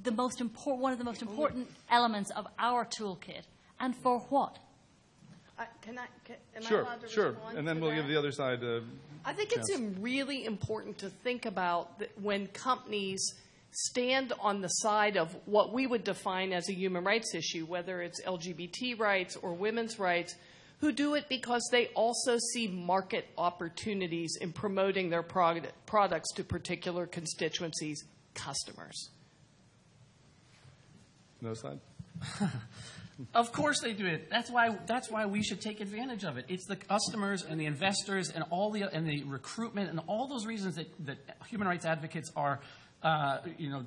the most important, one of the most important elements of our toolkit. And for what? I- Can I, can- am I Sure, allowed to sure. respond And then to we'll that? give the other side uh, I think it's im- really important to think about that when companies stand on the side of what we would define as a human rights issue, whether it's LGBT rights or women's rights, who do it because they also see market opportunities in promoting their prod- products to particular constituencies, customers. no side. [laughs] Of course they do it. That's why, that's why we should take advantage of it. It's the customers and the investors and all the, and the recruitment and all those reasons that, that human rights advocates are, uh, you know,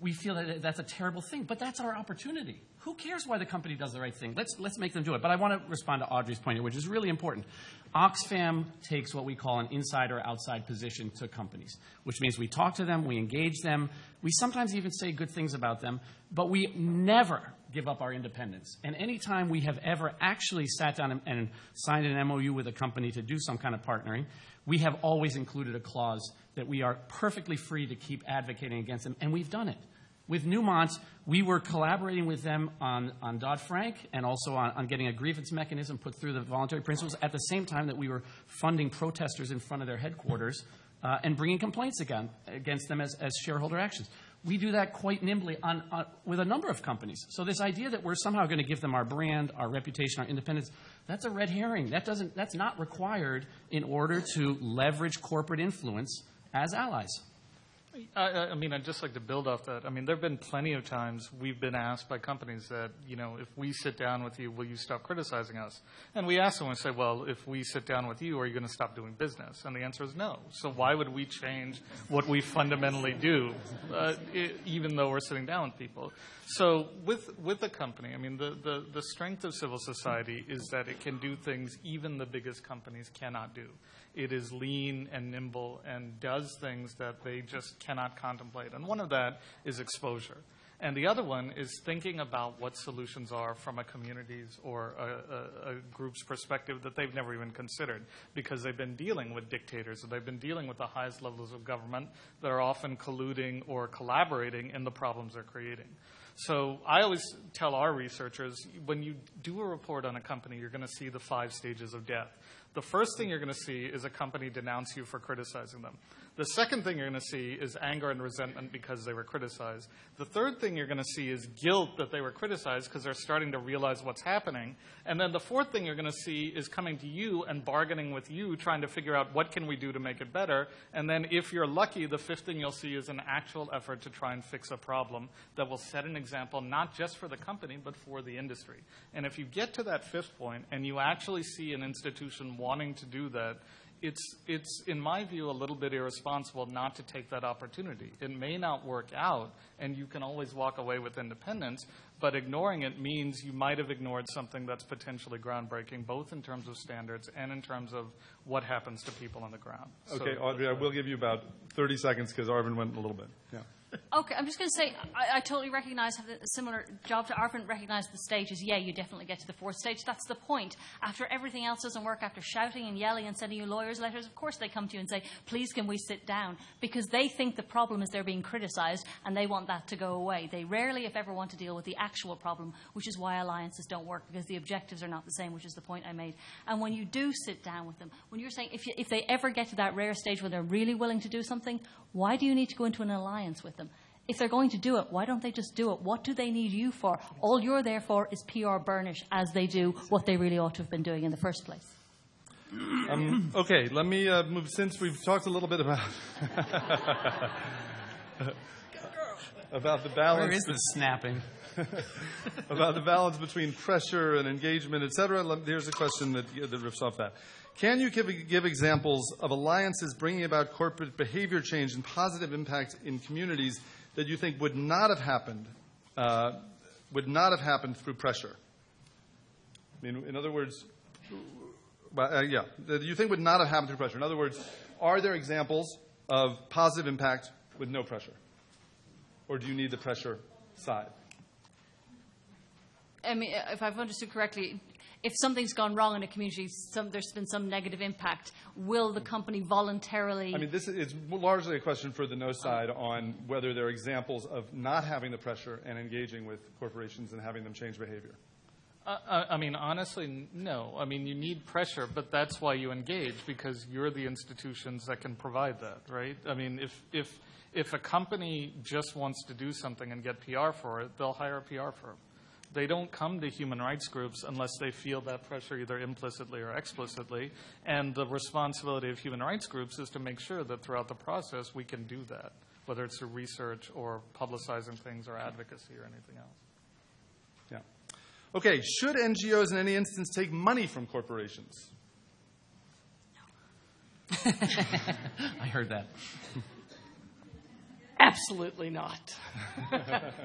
we feel that that's a terrible thing, but that's our opportunity. Who cares why the company does the right thing? Let's, let's make them do it. But I want to respond to Audrey's point which is really important. Oxfam takes what we call an inside or outside position to companies, which means we talk to them, we engage them, we sometimes even say good things about them, but we never give up our independence. And anytime we have ever actually sat down and, and signed an MOU with a company to do some kind of partnering, we have always included a clause that we are perfectly free to keep advocating against them, and we've done it. With Newmont, we were collaborating with them on, on Dodd Frank and also on, on getting a grievance mechanism put through the voluntary principles at the same time that we were funding protesters in front of their headquarters uh, and bringing complaints again, against them as, as shareholder actions. We do that quite nimbly on, on, with a number of companies. So this idea that we're somehow going to give them our brand, our reputation, our independence, that's a red herring. That doesn't, that's not required in order to leverage corporate influence as allies. I, I mean, I'd just like to build off that. I mean, there have been plenty of times we've been asked by companies that, you know, if we sit down with you, will you stop criticizing us? And we ask them, we say, well, if we sit down with you, are you going to stop doing business? And the answer is no. So why would we change what we fundamentally do, uh, i even though we're sitting down with people? So with, with a company, I mean, the, the, the strength of civil society is that it can do things even the biggest companies cannot do. It is lean and nimble and does things that they just cannot contemplate. And one of that is exposure. And the other one is thinking about what solutions are from a community's or a, a, a, group's perspective that they've never even considered because they've been dealing with dictators or they've been dealing with the highest levels of government that are often colluding or collaborating in the problems they're creating. So I always tell our researchers when you do a report on a company, you're going to see the five stages of death. The first thing you're going to see is a company denounce you for criticizing them. The second thing you're going to see is anger and resentment because they were criticized. The third thing you're going to see is guilt that they were criticized because they're starting to realize what's happening. And then the fourth thing you're going to see is coming to you and bargaining with you, trying to figure out what can we do to make it better. And then if you're lucky, the fifth thing you'll see is an actual effort to try and fix a problem that will set an example not just for the company but for the industry. And if you get to that fifth point and you actually see an institution wanting to do that, it's, it's, in my view, a little bit irresponsible not to take that opportunity. It may not work out, and you can always walk away with independence, but ignoring it means you might have ignored something that's potentially groundbreaking, both in terms of standards and in terms of what happens to people on the ground. Okay, So- Audrey, I will give you about 30 seconds because Arvind went a little bit. Yeah. Okay, I'm just going to say I, I totally recognise have a similar job to Arvind. Recognise the stages. Yeah, you definitely get to the fourth stage. That's the point. After everything else doesn't work, after shouting and yelling and sending you lawyers' letters, of course they come to you and say, "Please, can we sit down?" Because they think the problem is they're being criticised and they want that to go away. They rarely, if ever, want to deal with the actual problem, which is why alliances don't work because the objectives are not the same, which is the point I made. And when you do sit down with them, when you're saying if, you, if they ever get to that rare stage where they're really willing to do something, why do you need to go into an alliance with them? If they're going to do it, why don't they just do it? What do they need you for? All you're there for is PR burnish as they do what they really ought to have been doing in the first place. Um, okay, let me uh, move. Since we've talked a little bit about [laughs] about the balance Where is this snapping? [laughs] about the balance between pressure and engagement, et cetera, let- here's a question that, that riffs off that. Can you give, give examples of alliances bringing about corporate behavior change and positive impact in communities that you think would not have happened, uh, would not have happened through pressure? I mean, in other words, uh, yeah, that you think would not have happened through pressure. In other words, are there examples of positive impact with no pressure? Or do you need the pressure side? I mean, if I've understood correctly, if something's gone wrong in a community, some, there's been some negative impact, will the company voluntarily? I mean, this is it's largely a question for the no side on whether there are examples of not having the pressure and engaging with corporations and having them change behavior. Uh, I I mean, honestly, no. I mean, you need pressure, but that's why you engage because you're the institutions that can provide that, right? I mean, if if if a company just wants to do something and get PR for it, they'll hire a PR firm. They don't come to human rights groups unless they feel that pressure either implicitly or explicitly. And the responsibility of human rights groups is to make sure that throughout the process we can do that, whether it's through research or publicizing things or advocacy or anything else. Yeah. Okay, should NGOs in any instance take money from corporations? [laughs] I heard that. Absolutely not. [laughs]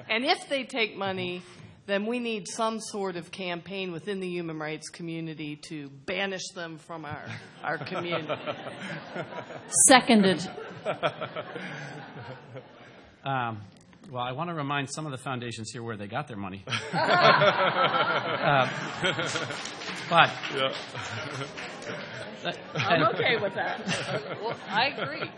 and if they take money, then we need some sort of campaign within the human rights community to banish them from our, our community. [laughs] Seconded. Um, well, I want to remind some of the foundations here where they got their money. [laughs] Uh, but [laughs] I'm okay with that. Well, I agree.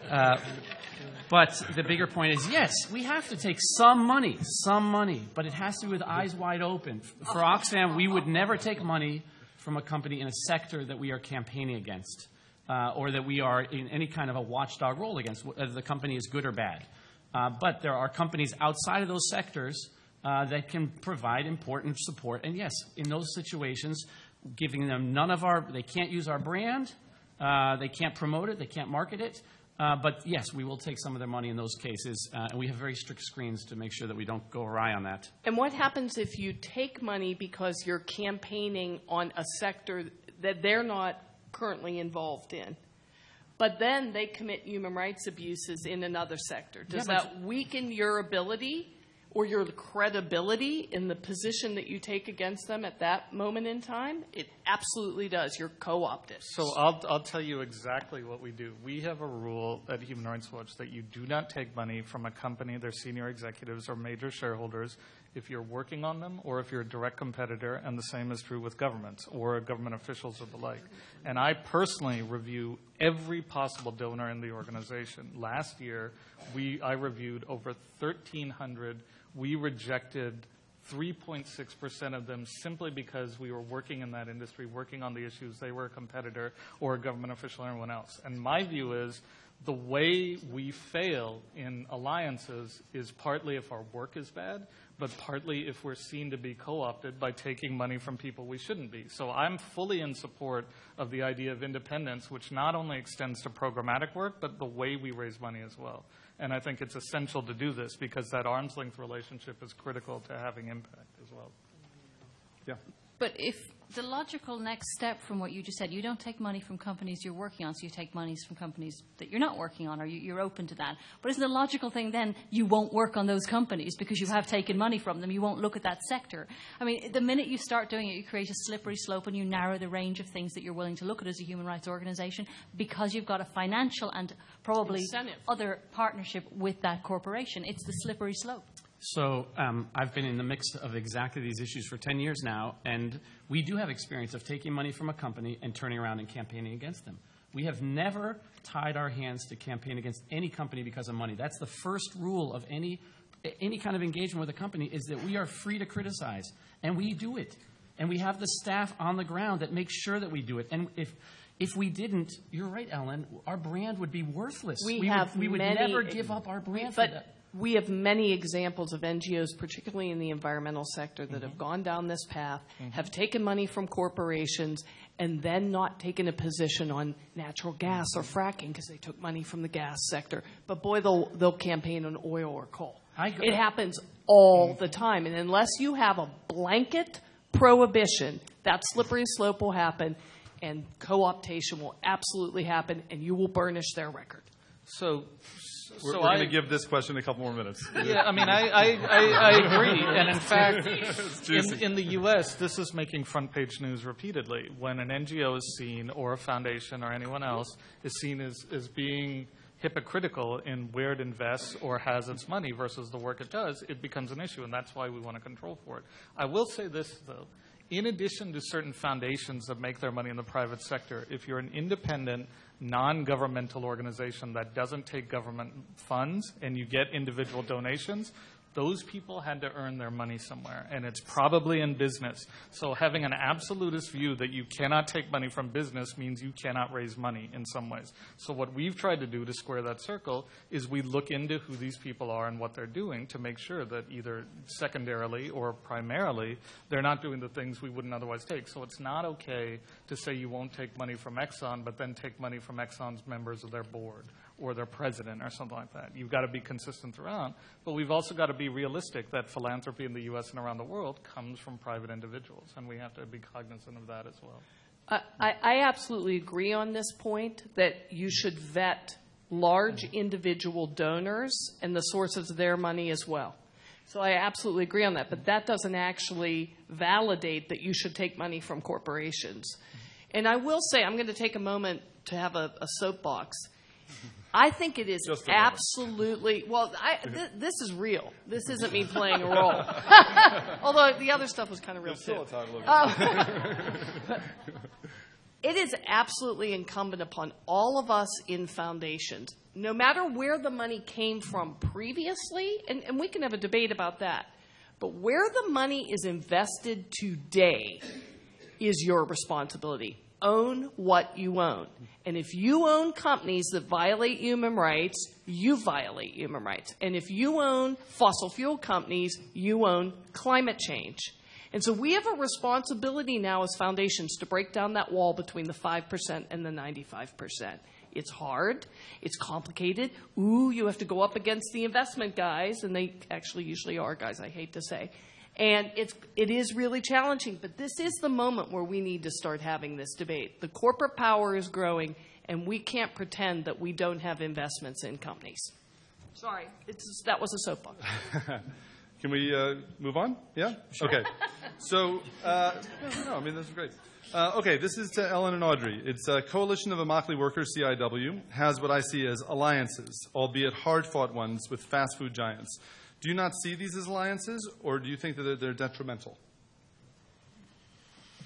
But the bigger point is yes, we have to take some money, some money, but it has to be with eyes wide open. For Oxfam, we would never take money from a company in a sector that we are campaigning against uh, or that we are in any kind of a watchdog role against, whether the company is good or bad. Uh, but there are companies outside of those sectors uh, that can provide important support. And yes, in those situations, giving them none of our, they can't use our brand, uh, they can't promote it, they can't market it. Uh, but yes, we will take some of their money in those cases, uh, and we have very strict screens to make sure that we don't go awry on that. And what happens if you take money because you're campaigning on a sector that they're not currently involved in? But then they commit human rights abuses in another sector. Does Yeah, but- that weaken your ability or your credibility in the position that you take against them at that moment in time? It absolutely does. You're co-opted. So I'll, I'll tell you exactly what we do. We have a rule at Human Rights Watch that you do not take money from a company, their senior executives or major shareholders, if you're working on them or if you're a direct competitor, and the same is true with governments or government officials or the like. And I personally review every possible donor in the organization. Last year, we, I reviewed over 1,300. We rejected 3.6% of them simply because we were working in that industry, working on the issues. They were a competitor or a government official or anyone else. And my view is the way we fail in alliances is partly if our work is bad, but partly if we're seen to be co opted by taking money from people we shouldn't be. So I'm fully in support of the idea of independence, which not only extends to programmatic work, but the way we raise money as well. And I think it's essential to do this because that arm's length relationship is critical to having impact as well. Yeah. But if the logical next step from what you just said, you don't take money from companies you're working on, so you take monies from companies that you're not working on, or you, you're open to that. But isn't the logical thing then you won't work on those companies because you have taken money from them? You won't look at that sector. I mean, the minute you start doing it, you create a slippery slope and you narrow the range of things that you're willing to look at as a human rights organization because you've got a financial and probably Incentive. other partnership with that corporation. It's the slippery slope. So um, I've been in the mix of exactly these issues for 10 years now, and we do have experience of taking money from a company and turning around and campaigning against them. We have never tied our hands to campaign against any company because of money. That's the first rule of any any kind of engagement with a company is that we are free to criticize, and we do it. And we have the staff on the ground that makes sure that we do it. And if if we didn't, you're right, Ellen, our brand would be worthless. We would, have we would never give up our brand for But that. We have many examples of NGOs, particularly in the environmental sector, that Mm-hmm. have gone down this path, mm-hmm. have taken money from corporations, and then not taken a position on natural gas or mm-hmm. fracking because they took money from the gas sector. But boy, they'll, they'll campaign on oil or coal. It happens all mm-hmm. the time. And unless you have a blanket prohibition, that slippery slope will happen, and co optation will absolutely happen, and you will burnish their record. So, We're, so we're going to give this question a couple more minutes. [laughs] Yeah, I mean, I, I, I, I agree. And in fact, in, in the U.S., this is making front page news repeatedly. When an NGO is seen, or a foundation, or anyone else, is seen as, as being hypocritical in where it invests or has its money versus the work it does, it becomes an issue, and that's why we want to control for it. I will say this, though. In addition to certain foundations that make their money in the private sector, if you're an independent, non governmental organization that doesn't take government funds and you get individual donations, those people had to earn their money somewhere, and it's probably in business. So having an absolutist view that you cannot take money from business means you cannot raise money in some ways. So what we've tried to do to square that circle is we look into who these people are and what they're doing to make sure that either secondarily or primarily they're not doing the things we wouldn't otherwise take. So it's not okay to say you won't take money from Exxon, but then take money from Exxon's members of their board or their president or something like that. You've got to be consistent throughout. But we've also got to be realistic that philanthropy in the U.S. and around the world comes from private individuals, and we have to be cognizant of that as well. I, I absolutely agree on this point that you should vet large individual donors and the sources of their money as well. So I absolutely agree on that, but that doesn't actually validate that you should take money from corporations. And I will say, I'm going to take a moment to have a, a soapbox. I think it is absolutely well. I, th- this is real. This isn't me playing a role. [laughs] Although the other stuff was kind of real uh, [laughs] too. It is absolutely incumbent upon all of us in foundations, no matter where the money came from previously, and, and we can have a debate about that, but where the money is invested today, is your responsibility. Own what you own. And if you own companies that violate human rights, you violate human rights. And if you own fossil fuel companies, you own climate change. And so we have a responsibility now as foundations to break down that wall between the 5% and the 95%. It's hard. It's complicated. Ooh, you have to go up against the investment guys, and they actually usually are guys, I hate to say. And it's, it is really challenging, but this is the moment where we need to start having this debate. The corporate power is growing, and we can't pretend that we don't have investments in companies. Sorry, it's, that was a soapbox. [laughs] Can we uh, move on? Yeah? Okay. So, uh, no, no, I mean, this is great. Uh, okay, this is to Ellen and Audrey. It's a coalition of Immokalee workers, CIW, has what I see as alliances, albeit hard fought ones with fast food giants. Do you not see these as alliances, or do you think that they're, detrimental?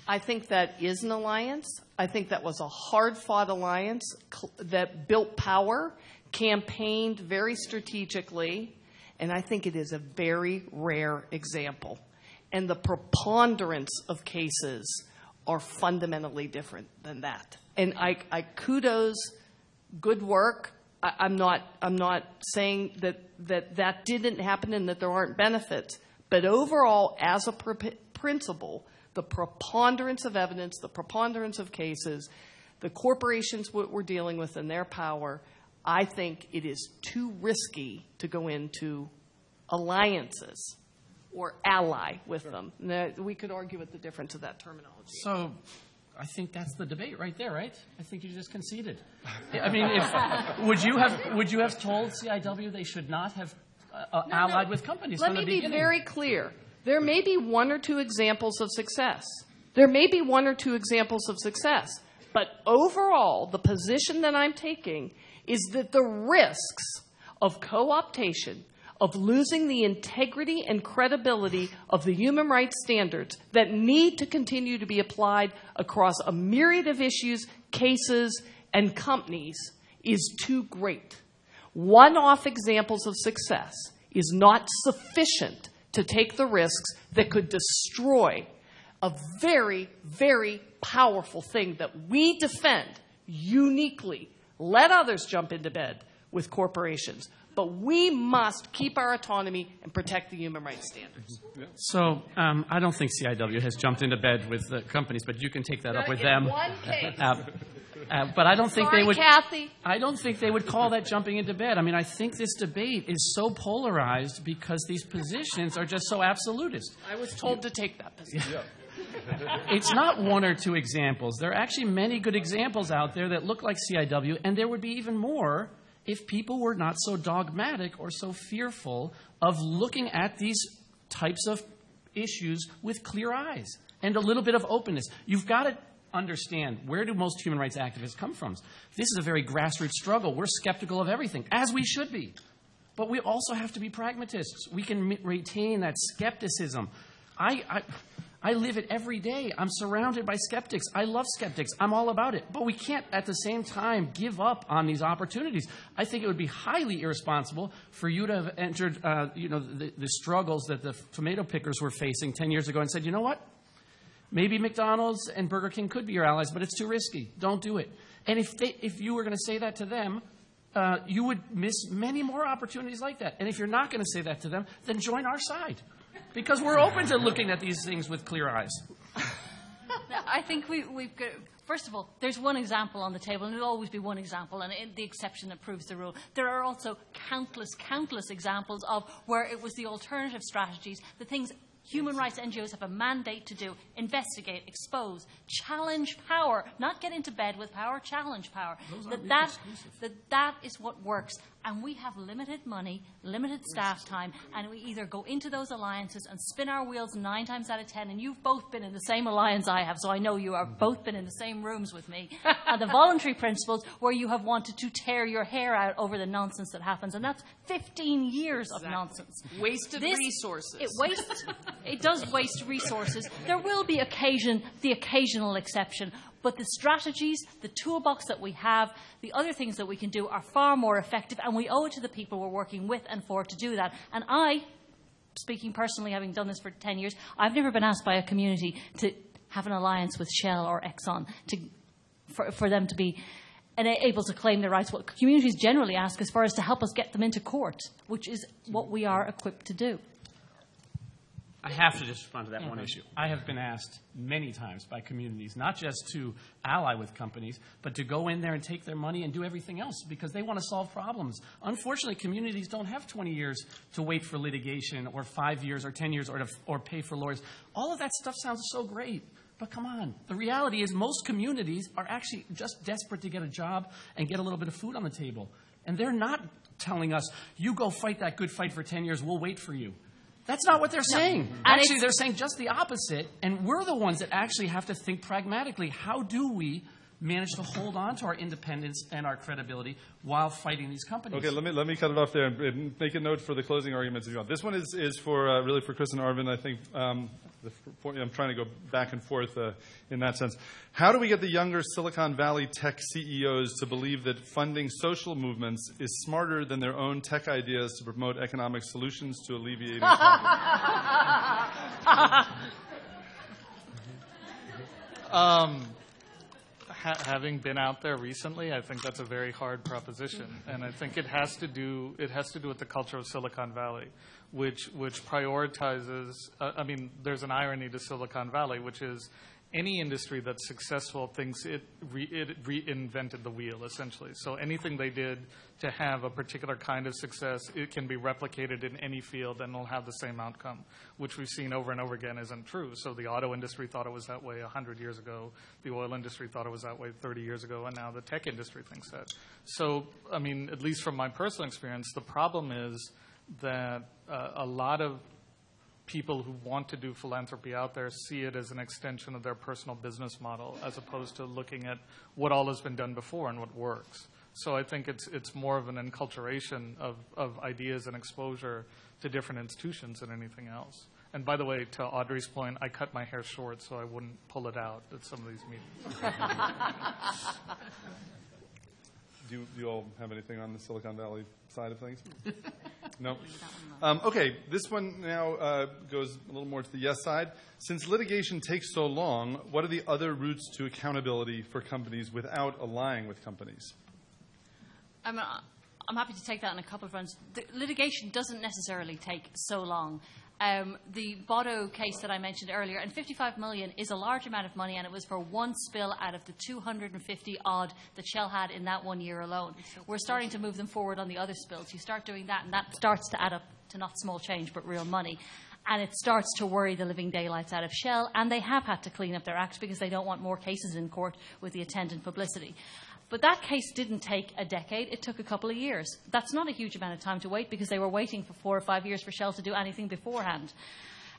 I think that is an alliance. I think that was a hard fought alliance that built power, campaigned very strategically, and I think it is a very rare example. And the preponderance of cases are fundamentally different than that. And I, I kudos good work. I, I'm not I'm not saying that, that that didn't happen and that there aren't benefits. But overall, as a pr- principle, the preponderance of evidence, the preponderance of cases, the corporations what we're dealing with and their power, I think it is too risky to go into alliances or ally with them. Now, we could argue with the difference of that terminology. So I think that's the debate right there, right? I think you just conceded. I mean, if, would you have would you have told CIW they should not have uh, uh, allied with companies Let me be beginning? very clear. There may be one or two examples of success. There may be one or two examples of success. But overall, the position that I'm taking is that the risks of co optation, of losing the integrity and credibility of the human rights standards that need to continue to be applied across a myriad of issues, cases, and companies is too great. One off examples of success is not sufficient to take the risks that could destroy a very, very powerful thing that we defend uniquely. Let others jump into bed with corporations. But we must keep our autonomy and protect the human rights standards. So um, I don't think CIW has jumped into bed with the companies, but you can take that up with them. One case. Uh, uh, but I don't think Sorry, they would. Kathy. I don't think they would call that jumping into bed. I mean, I think this debate is so polarized because these positions are just so absolutist. I was told to take that position. It's not one or two examples. There are actually many good examples out there that look like CIW, and there would be even more if people were not so dogmatic or so fearful of looking at these types of issues with clear eyes and a little bit of openness. You've got to understand where do most human rights activists come from? This is a very grassroots struggle. We're skeptical of everything, as we should be. But we also have to be pragmatists. We can retain that skepticism. I, I, I live it every day. I'm surrounded by skeptics. I love skeptics. I'm all about it. But we can't, at the same time, give up on these opportunities. I think it would be highly irresponsible for you to have entered, uh, you know, the, the struggles that the tomato pickers were facing 10 years ago and said, you know what? Maybe McDonald's and Burger King could be your allies, but it's too risky. Don't do it. And if, they, if you were going to say that to them, uh, you would miss many more opportunities like that. And if you're not going to say that to them, then join our side. Because we're open to looking at these things with clear eyes. [laughs] I think we, we've got. First of all, there's one example on the table, and it'll always be one example, and it, the exception that proves the rule. There are also countless, countless examples of where it was the alternative strategies, the things human rights NGOs have a mandate to do investigate, expose, challenge power, not get into bed with power, challenge power. That, that, that, that is what works. And we have limited money, limited staff time, and we either go into those alliances and spin our wheels nine times out of ten. And you've both been in the same alliance I have, so I know you have mm-hmm. both been in the same rooms with me. [laughs] and the voluntary principles, where you have wanted to tear your hair out over the nonsense that happens. And that's 15 years of nonsense. Wasted This- resources. It wastes. it does waste resources. There will be occasion, the occasional exception, but the strategies, the toolbox that we have, the other things that we can do are far more effective, and we owe it to the people we're working with and for to do that. And I, speaking personally, having done this for 10 years, I've never been asked by a community to have an alliance with Shell or Exxon to, for, for them to be and able to claim their rights. What communities generally ask us for is to help us get them into court, which is what we are equipped to do. I have to just respond to that one uh-huh. issue. I have been asked many times by communities, not just to ally with companies, but to go in there and take their money and do everything else because they want to solve problems. Unfortunately, communities don't have 20 years to wait for litigation or five years or 10 years or, to, or pay for lawyers. All of that stuff sounds so great. But come on, the reality is most communities are actually just desperate to get a job and get a little bit of food on the table. And they're not telling us, you go fight that good fight for 10 years, we'll wait for you. That's not what they're saying. Actually, they're saying just the opposite, and we're the ones that actually have to think pragmatically. How do we manage to hold on to our independence and our credibility while fighting these companies? Okay, let me let me cut it off there and, and make a note for the closing arguments if you want. This one is is for uh, really for Chris and Arvind. I think um, the, I'm trying to go back and forth uh, in that sense. How do we get the younger Silicon Valley tech CEOs to believe that funding social movements is smarter than their own tech ideas to promote economic solutions to alleviating [laughs] [laughs] poverty? Um, ha- having been out there recently, I think that's a very hard proposition, and I think it has to do it has to do with the culture of Silicon Valley, which which prioritizes. Uh, I mean, there's an irony to Silicon Valley, which is any industry that's successful thinks it, re- it reinvented the wheel, essentially. So anything they did to have a particular kind of success, it can be replicated in any field and will have the same outcome, which we've seen over and over again isn't true. So the auto industry thought it was that way 100 years ago. The oil industry thought it was that way 30 years ago, and now the tech industry thinks that. So, I mean, at least from my personal experience, the problem is that uh, a lot of people who want to do philanthropy out there see it as an extension of their personal business model as opposed to looking at what all has been done before and what works. So I think it's, it's more of an enculturation of, of ideas and exposure to different institutions than anything else. And by the way, to Audrey's point, I cut my hair short so I wouldn't pull it out at some of these meetings. [laughs] Do you, do you all have anything on the Silicon Valley side of things? [laughs] no. Um, okay, this one now uh, goes a little more to the yes side. Since litigation takes so long, what are the other routes to accountability for companies without allying with companies? I'm, uh, I'm happy to take that on a couple of fronts. The litigation doesn't necessarily take so long. Um, the Bodo case that I mentioned earlier, and 55 million is a large amount of money, and it was for one spill out of the 250 odd that Shell had in that one year alone. We're starting to move them forward on the other spills. You start doing that, and that starts to add up to not small change, but real money. And it starts to worry the living daylights out of Shell, and they have had to clean up their act because they don't want more cases in court with the attendant publicity. But that case didn't take a decade, it took a couple of years. That's not a huge amount of time to wait because they were waiting for four or five years for Shell to do anything beforehand.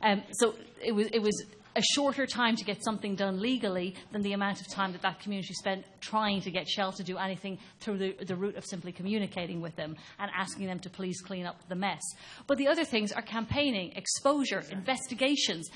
Um, so it was, it was a shorter time to get something done legally than the amount of time that that community spent trying to get Shell to do anything through the, the route of simply communicating with them and asking them to please clean up the mess. But the other things are campaigning, exposure, investigations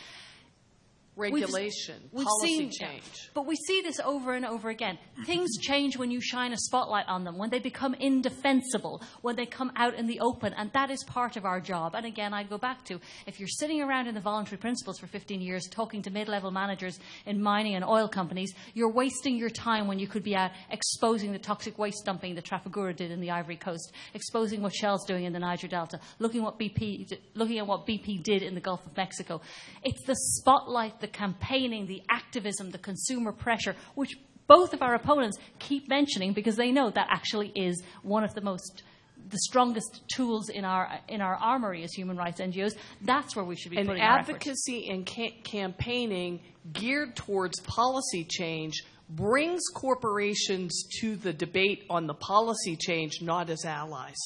regulation, we've policy seen, change. But we see this over and over again. Mm-hmm. Things change when you shine a spotlight on them, when they become indefensible, when they come out in the open, and that is part of our job. And again, I go back to if you're sitting around in the voluntary principles for 15 years talking to mid level managers in mining and oil companies, you're wasting your time when you could be out exposing the toxic waste dumping that Trafigura did in the Ivory Coast, exposing what Shell's doing in the Niger Delta, looking, what BP, looking at what BP did in the Gulf of Mexico. It's the spotlight the campaigning, the activism, the consumer pressure, which both of our opponents keep mentioning because they know that actually is one of the most the strongest tools in our in our armory as human rights NGOs. That's where we should be and putting our advocacy and ca- campaigning geared towards policy change brings corporations to the debate on the policy change not as allies.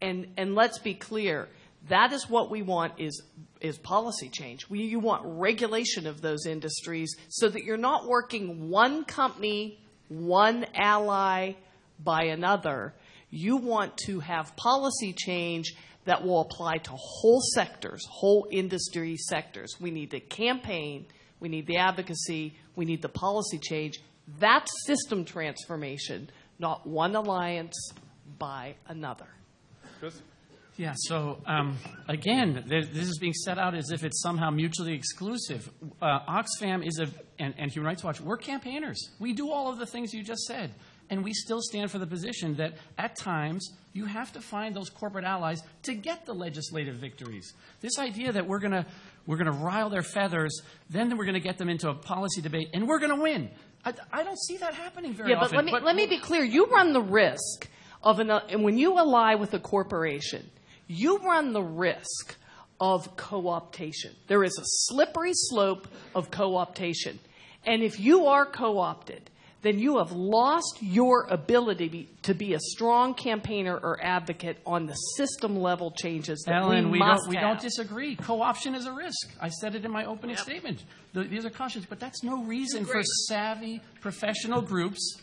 And and let's be clear, that is what we want is is policy change. We, you want regulation of those industries so that you're not working one company, one ally by another. You want to have policy change that will apply to whole sectors, whole industry sectors. We need the campaign, we need the advocacy, we need the policy change. That's system transformation, not one alliance by another. Chris? Yeah, so um, again, this is being set out as if it's somehow mutually exclusive. Uh, Oxfam is a, and, and Human Rights Watch, we're campaigners. We do all of the things you just said. And we still stand for the position that at times you have to find those corporate allies to get the legislative victories. This idea that we're going to we're going to rile their feathers, then we're going to get them into a policy debate, and we're going to win. I, I don't see that happening very Yeah, but let me, let me be clear. You run the risk of an, and when you ally with a corporation, you run the risk of co-optation. There is a slippery slope of co-optation. And if you are co-opted, then you have lost your ability to be a strong campaigner or advocate on the system level changes that Ellen, we, we, must don't, we have. don't disagree. Co-option is a risk. I said it in my opening statement. The, these are cautions, but that's no reason for savvy professional groups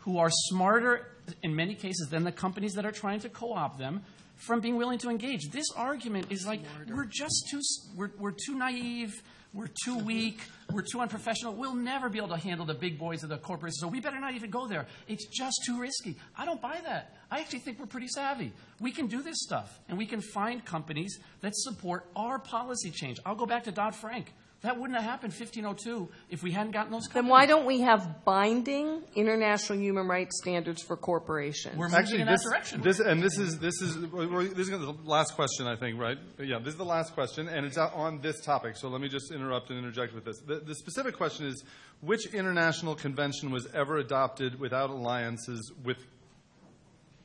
who are smarter in many cases than the companies that are trying to co-opt them from being willing to engage. This argument is like we're just too we're, we're too naive, we're too [laughs] weak, we're too unprofessional. We'll never be able to handle the big boys of the corporations, so we better not even go there. It's just too risky. I don't buy that. I actually think we're pretty savvy. We can do this stuff, and we can find companies that support our policy change. I'll go back to Dodd Frank. That wouldn't have happened 1502 if we hadn't gotten those companies. Then why don't we have binding international human rights standards for corporations? We're moving Actually, in this, that direction. this and this is this is this is the last question, I think, right? Yeah, this is the last question, and it's out on this topic. So let me just interrupt and interject with this. The, the specific question is: Which international convention was ever adopted without alliances with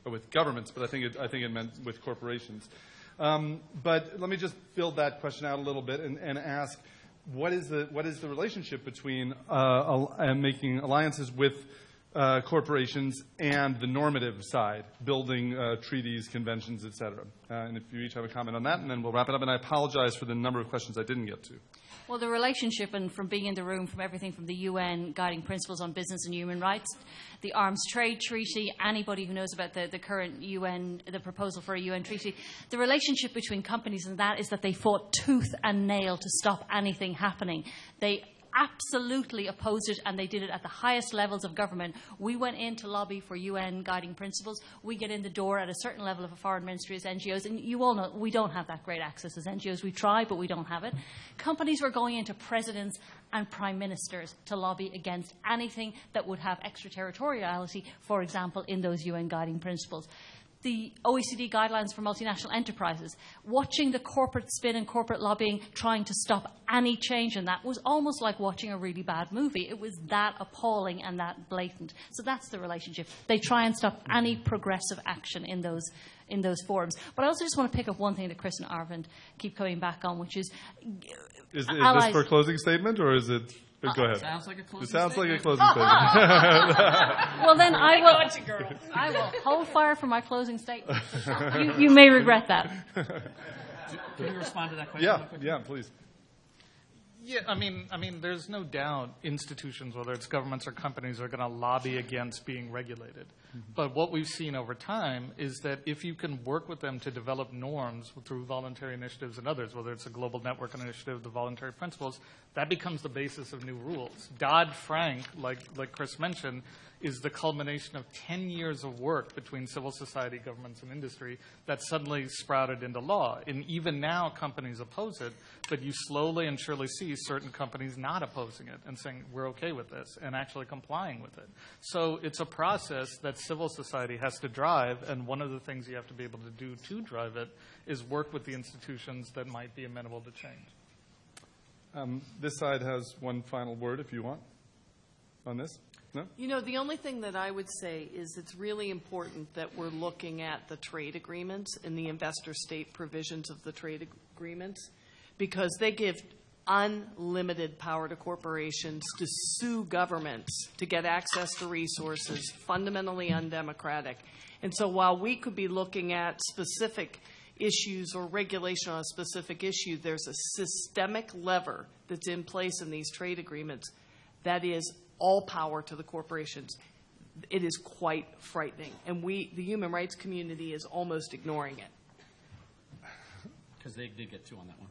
with governments? But I think it, I think it meant with corporations. Um, but let me just build that question out a little bit and, and ask: What is the what is the relationship between uh, al- making alliances with uh, corporations and the normative side, building uh, treaties, conventions, et cetera. Uh, and if you each have a comment on that, and then we'll wrap it up. And I apologize for the number of questions I didn't get to. Well, the relationship, and from being in the room, from everything from the UN guiding principles on business and human rights, the Arms Trade Treaty, anybody who knows about the, the current UN, the proposal for a UN treaty, the relationship between companies and that is that they fought tooth and nail to stop anything happening. They absolutely opposed it, and they did it at the highest levels of government. We went in to lobby for UN guiding principles. We get in the door at a certain level of a foreign ministry as NGOs, and you all know we don't have that great access as NGOs. We try, but we don't have it. Companies were going into presidents and prime ministers to lobby against anything that would have extraterritoriality, for example, in those UN guiding principles the OECD guidelines for multinational enterprises, watching the corporate spin and corporate lobbying trying to stop any change in that was almost like watching a really bad movie. It was that appalling and that blatant. So that's the relationship. They try and stop any progressive action in those in those forums. But I also just want to pick up one thing that Chris and Arvind keep coming back on, which is Is, is this for a closing statement, or is it? Go ahead. Sounds like a closing It sounds like a statement. closing statement. [laughs] Well, then I will. I will hold fire for my closing statement. [laughs] You, you may regret that. Can you respond to that question? yeah, yeah, please. Yeah, I mean, I mean, there's no doubt institutions, whether it's governments or companies, are going to lobby against being regulated. Mm-hmm. But what we've seen over time is that if you can work with them to develop norms through voluntary initiatives and others, whether it's a global network initiative, the voluntary principles, that becomes the basis of new rules. Dodd Frank, like like Chris mentioned, is the culmination of 10 years of work between civil society, governments, and industry that suddenly sprouted into law. And even now, companies oppose it, but you slowly and surely see certain companies not opposing it and saying, we're okay with this, and actually complying with it. So it's a process that civil society has to drive, and one of the things you have to be able to do to drive it is work with the institutions that might be amenable to change. Um, this side has one final word, if you want, on this. No. You know, the only thing that I would say is it's really important that we're looking at the trade agreements and the investor state provisions of the trade agreements because they give unlimited power to corporations to sue governments to get access to resources, fundamentally undemocratic. And so while we could be looking at specific issues or regulation on a specific issue, there's a systemic lever that's in place in these trade agreements that is all power to the corporations. It is quite frightening. And we, the human rights community, is almost ignoring it. Because they did get two on that one.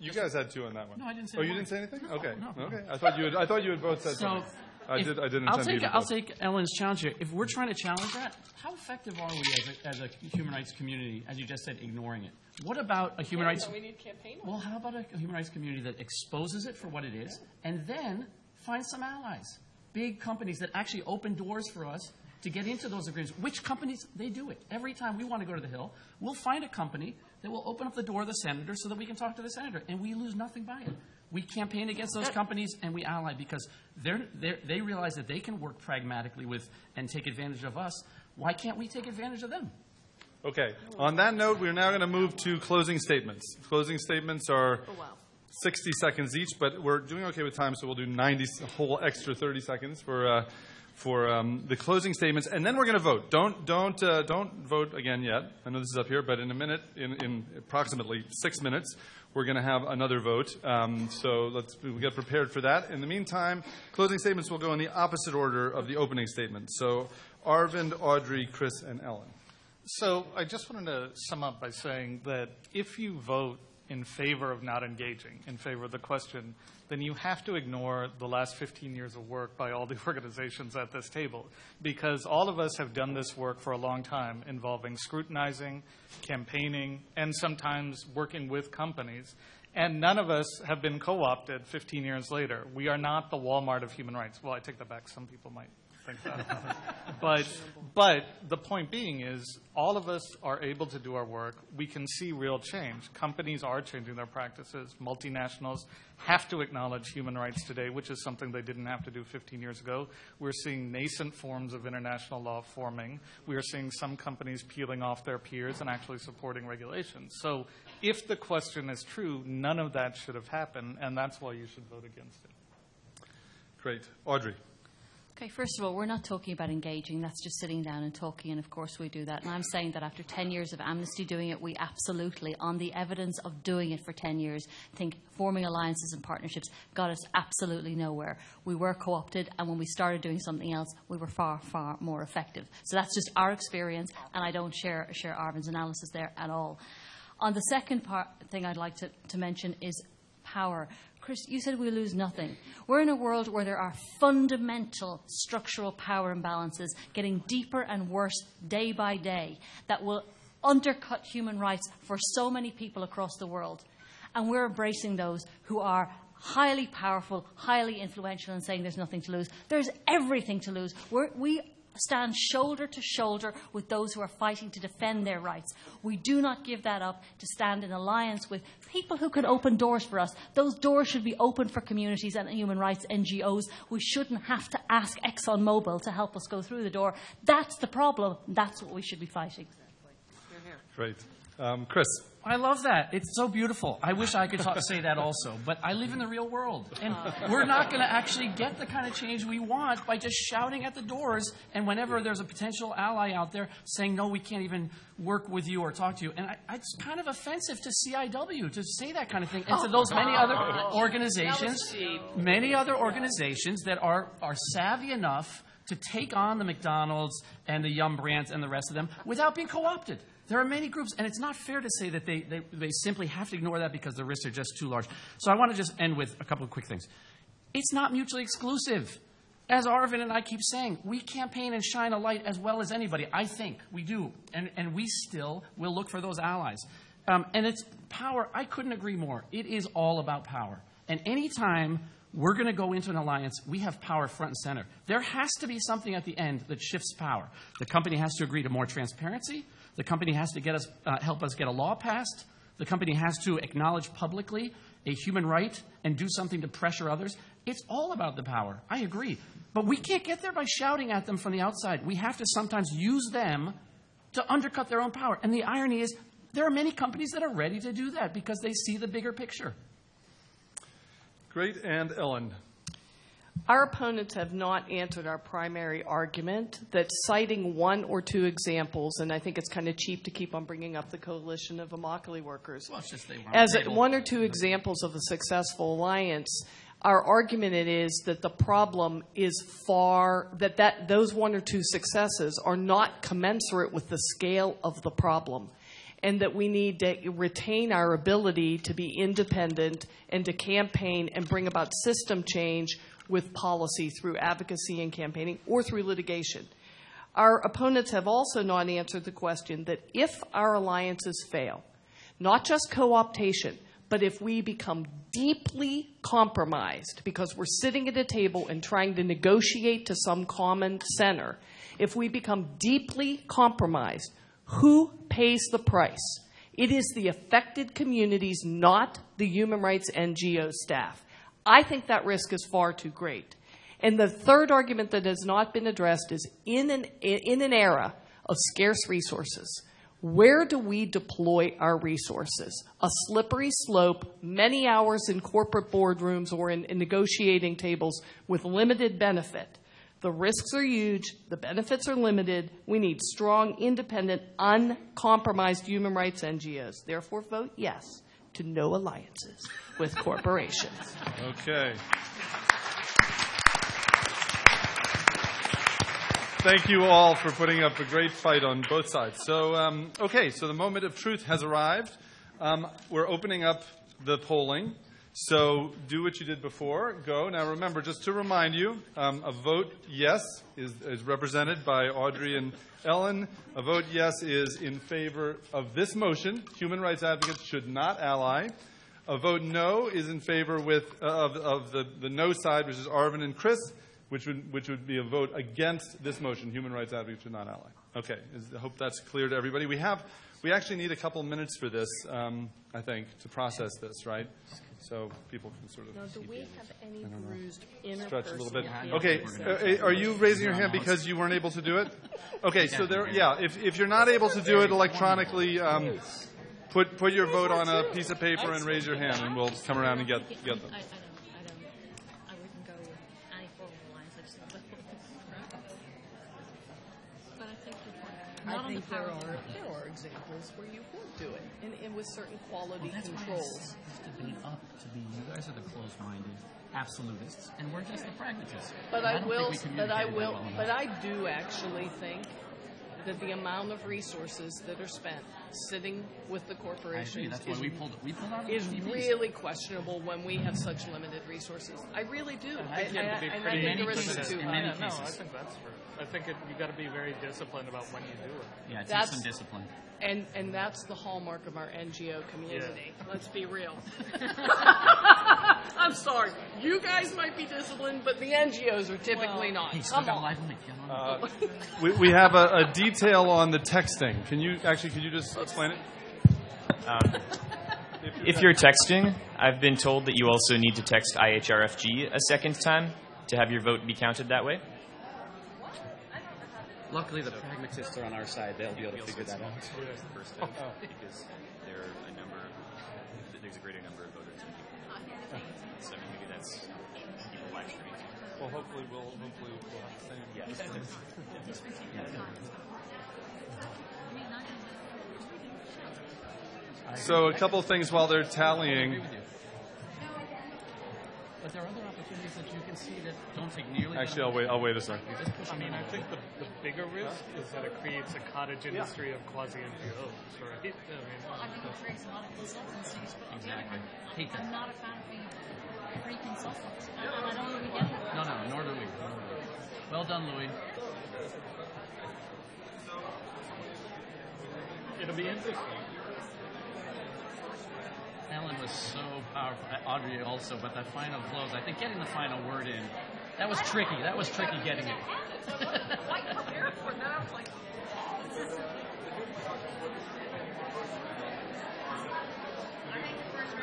You guys had two on that one. No, I didn't say Oh, you one. didn't say anything? No, okay. no, no. Okay. I thought you had. I thought you had both said So, something. I if- did. I didn't I'll intend to take, even I'll vote. take Ellen's challenge here. If we're trying to challenge that, how effective are we as a, as a human rights community, as you just said, ignoring it? What about a human rights? we need campaign. Well, how about a human rights community that exposes it for what it is, and then finds some allies, big companies that actually open doors for us to get into those agreements. Which companies they do it every time we want to go to the Hill, we'll find a company that will open up the door of the senator so that we can talk to the senator, and we lose nothing by it. We campaign against those companies and we ally because they're, they're, they realize that they can work pragmatically with and take advantage of us. Why can't we take advantage of them? Okay. On that note, we're now going to move to closing statements. Closing statements are oh, 60 seconds each, but we're doing okay with time, so we'll do 90, a whole extra 30 seconds for, uh, for um, the closing statements, and then we're going to vote. Don't, don't, uh, don't vote again yet. I know this is up here, but in a minute, in, in approximately six minutes, we're going to have another vote. Um, so let's we'll get prepared for that. In the meantime, closing statements will go in the opposite order of the opening statement. So Arvind, Audrey, Chris, and Ellen. So I just wanted to sum up by saying that if you vote in favor of not engaging, in favor of the question, then you have to ignore the last 15 years of work by all the [laughs] organizations at this table. Because all of us have done this work for a long time involving scrutinizing, campaigning, and sometimes working with companies. And none of us have been co opted 15 years later. We are not the Walmart of human rights. Well, I take that back. Some people might. [laughs] but, but the point being is, all of us are able to do our work. We can see real change. Companies are changing their practices. Multinationals have to acknowledge human rights today, which is something they didn't have to do 15 years ago. We're seeing nascent forms of international law forming. We are seeing some companies peeling off their peers and actually supporting regulations. So, if the question is true, none of that should have happened, and that's why you should vote against it. Great. Audrey. Okay, first of all, we're not talking about engaging. That's just sitting down and talking, and of course we do that. And I'm saying that after 10 years of Amnesty doing it, we absolutely, on the evidence of doing it for 10 years, think forming alliances and partnerships got us absolutely nowhere. We were co opted, and when we started doing something else, we were far, far more effective. So that's just our experience, and I don't share, share Arvind's analysis there at all. On the second part, thing I'd like to, to mention is power. Chris, you said we lose nothing. We're in a world where there are fundamental structural power imbalances getting deeper and worse day by day that will undercut human rights for so many people across the world. And we're embracing those who are highly powerful, highly influential, and saying there's nothing to lose. There's everything to lose. We're, we stand shoulder to shoulder with those who are fighting to defend their rights. We do not give that up to stand in alliance with people who can open doors for us. Those doors should be open for communities and human rights NGOs. We shouldn't have to ask ExxonMobil to help us go through the door. That's the problem. That's what we should be fighting. Great. Um, Chris. I love that. It's so beautiful. I wish I could talk, say that also, but I live in the real world, and we're not going to actually get the kind of change we want by just shouting at the doors. And whenever there's a potential ally out there saying, "No, we can't even work with you or talk to you," and I, it's kind of offensive to CIW to say that kind of thing, and to those many other [laughs] organizations, many other organizations that are are savvy enough to take on the McDonald's and the Yum brands and the rest of them without being co-opted. There are many groups, and it's not fair to say that they, they, they simply have to ignore that because the risks are just too large. So I want to just end with a couple of quick things. It's not mutually exclusive. As Arvind and I keep saying, we campaign and shine a light as well as anybody. I think we do. And, and we still will look for those allies. Um, and it's power. I couldn't agree more. It is all about power. And anytime we're going to go into an alliance, we have power front and center. There has to be something at the end that shifts power. The company has to agree to more transparency. The company has to get us, uh, help us get a law passed. The company has to acknowledge publicly a human right and do something to pressure others. It's all about the power. I agree. But we can't get there by shouting at them from the outside. We have to sometimes use them to undercut their own power. And the irony is, there are many companies that are ready to do that because they see the bigger picture. Great. And Ellen. Our opponents have not answered our primary argument that citing one or two examples, and I think it's kind of cheap to keep on bringing up the coalition of Immokalee workers. Well, it's just they weren't As able- one or two examples of a successful alliance, our argument it is that the problem is far that, that those one or two successes are not commensurate with the scale of the problem and that we need to retain our ability to be independent and to campaign and bring about system change with policy through advocacy and campaigning or through litigation. Our opponents have also not answered the question that if our alliances fail, not just co optation, but if we become deeply compromised because we're sitting at a table and trying to negotiate to some common center, if we become deeply compromised, who pays the price? It is the affected communities, not the human rights NGO staff. I think that risk is far too great. And the third argument that has not been addressed is in an, in an era of scarce resources, where do we deploy our resources? A slippery slope, many hours in corporate boardrooms or in, in negotiating tables with limited benefit. The risks are huge, the benefits are limited. We need strong, independent, uncompromised human rights NGOs. Therefore, vote yes to no alliances with corporations. Okay. Thank you all for putting up a great fight on both sides. So, um, okay, so the moment of truth has arrived. Um, we're opening up the polling. So do what you did before. Go. Now remember, just to remind you, um, a vote yes is, is represented by Audrey and Ellen. A vote yes is in favor of this motion. Human rights advocates should not ally. A vote no is in favor with, uh, of, of the, the no side, which is Arvind and Chris which would, which would be a vote against this motion, human rights advocates should not ally. Okay, I hope that's clear to everybody. We have, we actually need a couple minutes for this, um, I think, to process this, right? So people can sort of Now, do we have any bruised stretch a little bit. interpersonal Okay, uh, are you raising your hand because you weren't able to do it? Okay, so there, yeah, if, if you're not able to do it electronically, um, put, put your vote on a piece of paper and raise your hand, and we'll come around and get, get them. I, I don't, I don't, I wouldn't go with any form of alliance. I just. But I think your. Not I on the think there are, there are examples where you would do it, and, and with certain quality That's why controls. it's this debate up to be you guys are the closed-minded absolutists, and we're just the pragmatists. But And I will, think but I will, well but. I do actually think that the amount of resources that are spent sitting with the corporations That's why is, we pulled. We pulled out is really questionable when we have such limited resources. I really do. I, You have I- and I think there is cases, too in high. many Yeah, no, I think that's true. I think it, you got to be very disciplined about when you do it. Yeah, it takes some discipline. And, and that's the hallmark of our NGO community. Let's be real. [laughs] I'm sorry. You guys might be disciplined, but the NGOs are typically not. Hey, Come on. live mic. Uh, we, we have a, a detail on the texting. Can you, actually, could you just explain it? Um, if you're texting, I've been told that you also need to text IHRFG a second time to have your vote be counted that way. Luckily, the pragmatists are on our side. They'll be able to figure that out. The first oh. time because there are a number, there's a greater number of voters than people. So maybe that's people live streaming. Well, hopefully we'll, hopefully we'll have the same. So a couple of things while they're tallying. But there are other opportunities that you can see that don't take nearly. Actually, I'll wait. I'll wait a second. I mean, I think the, the bigger risk is that it creates a cottage industry of quasi NGOs, right? Uh, I mean, I think it creates a lot of consultancies, but Exactly. Hate that. I'm not a fan of being free consultants. And I don't really get it. No, no, nor do. Nor do we. Well done, Louis. it'll be interesting. Ellen was so powerful. Audrey also, but that final close, I think getting the final word in, that was tricky. That was tricky getting it.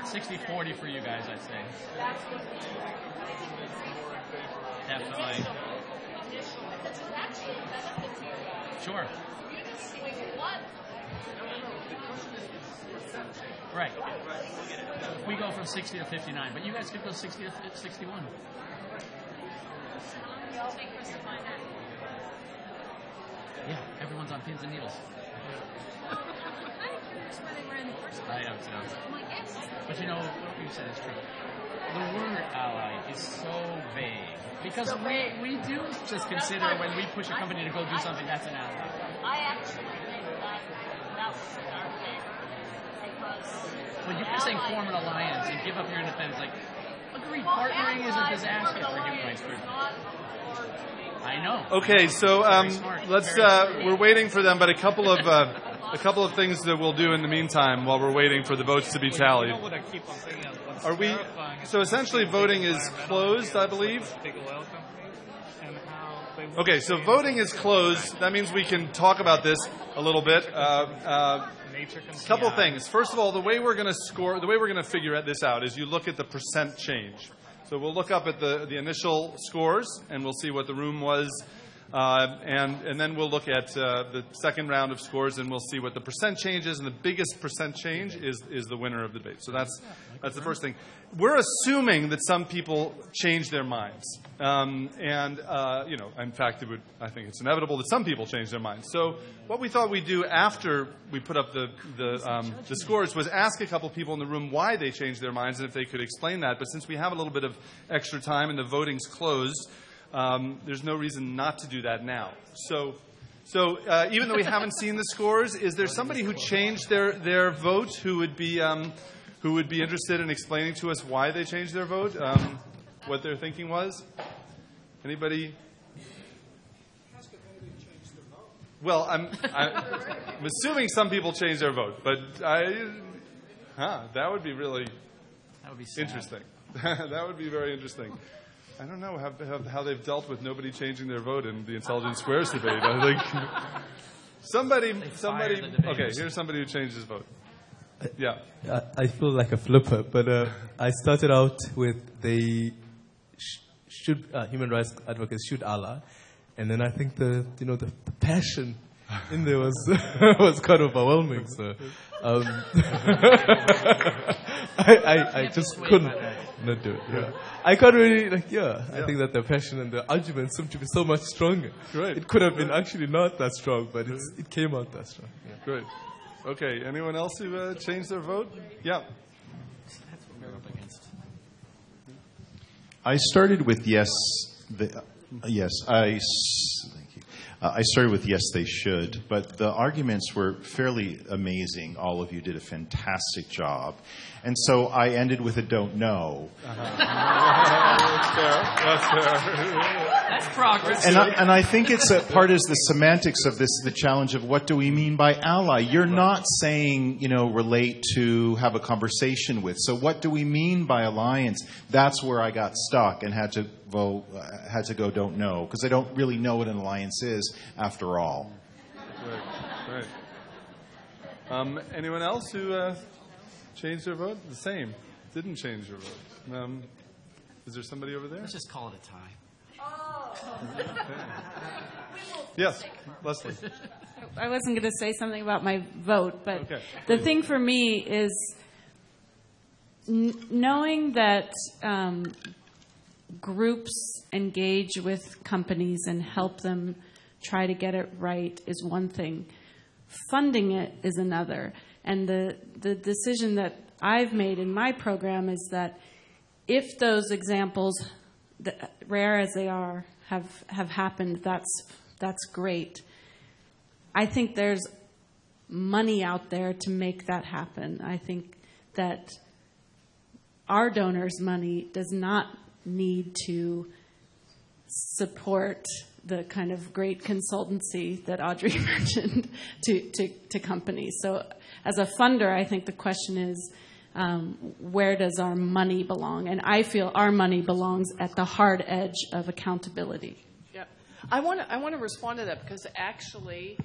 Sixty forty for you guys, I'd say. Definitely. Sure. Right. We go from 60 to 59, but you guys could go 60 to 61. Yeah, everyone's on pins and needles. I too. But you know, what you said is true. The word ally is so vague. Because we, we do just consider when we push a company to go do something, that's an ally. I actually think that that was unfair because Well, you can say form an alliance and give up your independence. Like, Agreed. Partnering is a disaster for human rights groups. I know. Okay, so um, let's. Uh, we're waiting for them, but a couple of uh, a couple of things that we'll do in the meantime while we're waiting for the votes to be tallied. what I keep on thinking of? What's Are we? So essentially, voting is closed, I believe. big oil companies and how they work Okay, so voting is closed. That means we can talk about this a little bit. Uh, uh, nature can couple things. First of all, the way we're going to score, the way we're going to figure this out is you look at the percent change. So we'll look up at the, the initial scores and we'll see what the room was. Uh, and, and then we'll look at uh, the second round of scores and we'll see what the percent change is. And the biggest percent change is, is the winner of the debate. So that's, that's the first thing. We're assuming that some people change their minds. Um, and, uh, you know, in fact, it would, I think it's inevitable that some people change their minds. So what we thought we'd do after we put up the, the, um, the scores was ask a couple people in the room why they changed their minds and if they could explain that. But since we have a little bit of extra time and the voting's closed, um, there's no reason not to do that now. So, so uh, even though we haven't seen the scores, is there somebody who changed their, their vote who would be um, who would be interested in explaining to us why they changed their vote, um, what their thinking was? Anybody? Well, I'm, I'm assuming some people changed their vote, but I, huh, that would be really That would be sad. interesting. [laughs] that would be very interesting. I don't know how, how, how they've dealt with nobody changing their vote in the Intelligent Squares debate. I think [laughs] somebody, somebody. Okay, here's somebody who changed his vote. Yeah. I, I feel like a flipper, but uh, I started out with the sh- should uh, human rights advocates should Allah, and then I think the you know the, the passion in there was [laughs] was quite overwhelming. So um, [laughs] I, I, I just couldn't not do it. Yeah. I can't really like yeah. I think that the passion and the argument seemed to be so much stronger. Great. It could have been actually not that strong, but it's, it came out that strong. Yeah. Great. Okay. Anyone else who uh, changed their vote? Yeah. That's what we're up against. I started with yes. The, uh, yes, I. s- Thank you. Uh, I started with yes, they should, but the arguments were fairly amazing. All of you did a fantastic job, and so I ended with a don't know. [laughs] That's fair. That's fair. [laughs] That's progress. And I, and I think it's a part is the semantics of this, the challenge of what do we mean by ally? You're not saying, you know, relate to, have a conversation with. So what do we mean by alliance? That's where I got stuck and had to vote, uh, had to go don't know, because I don't really know what an alliance is after all. Great. Great. Um, anyone else who uh, changed their vote? The same. Didn't change their vote. Um, is there somebody over there? Let's just call it a tie. Yes, Leslie. I wasn't going to say something about my vote, but Okay. the thing for me is n- knowing that um, groups engage with companies and help them try to get it right is one thing. Funding it is another. And the, the decision that I've made in my program is that if those examples, th- rare as they are, have, have happened, that's, that's great. I think there's money out there to make that happen. I think that our donors' money does not need to support the kind of great consultancy that Audrey [laughs] mentioned to, to, to companies. So, as a funder, I think the question is um, where does our money belong? And I feel our money belongs at the hard edge of accountability. Yeah. I want to I want to respond to that because actually,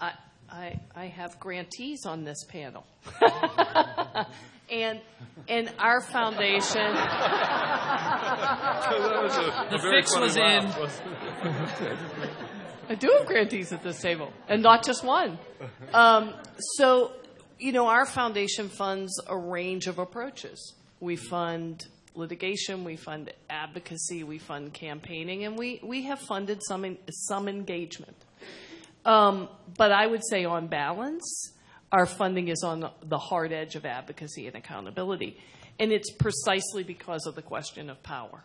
I I, I have grantees on this panel, [laughs] and and our foundation. That a- a The very fix was laugh, in. I do have grantees at this table, and not just one. Um, so, you know, our foundation funds a range of approaches. We fund litigation, we fund advocacy, we fund campaigning, and we, we have funded some some engagement. Um, but I would say, on balance, our funding is on the hard edge of advocacy and accountability, and it's precisely because of the question of power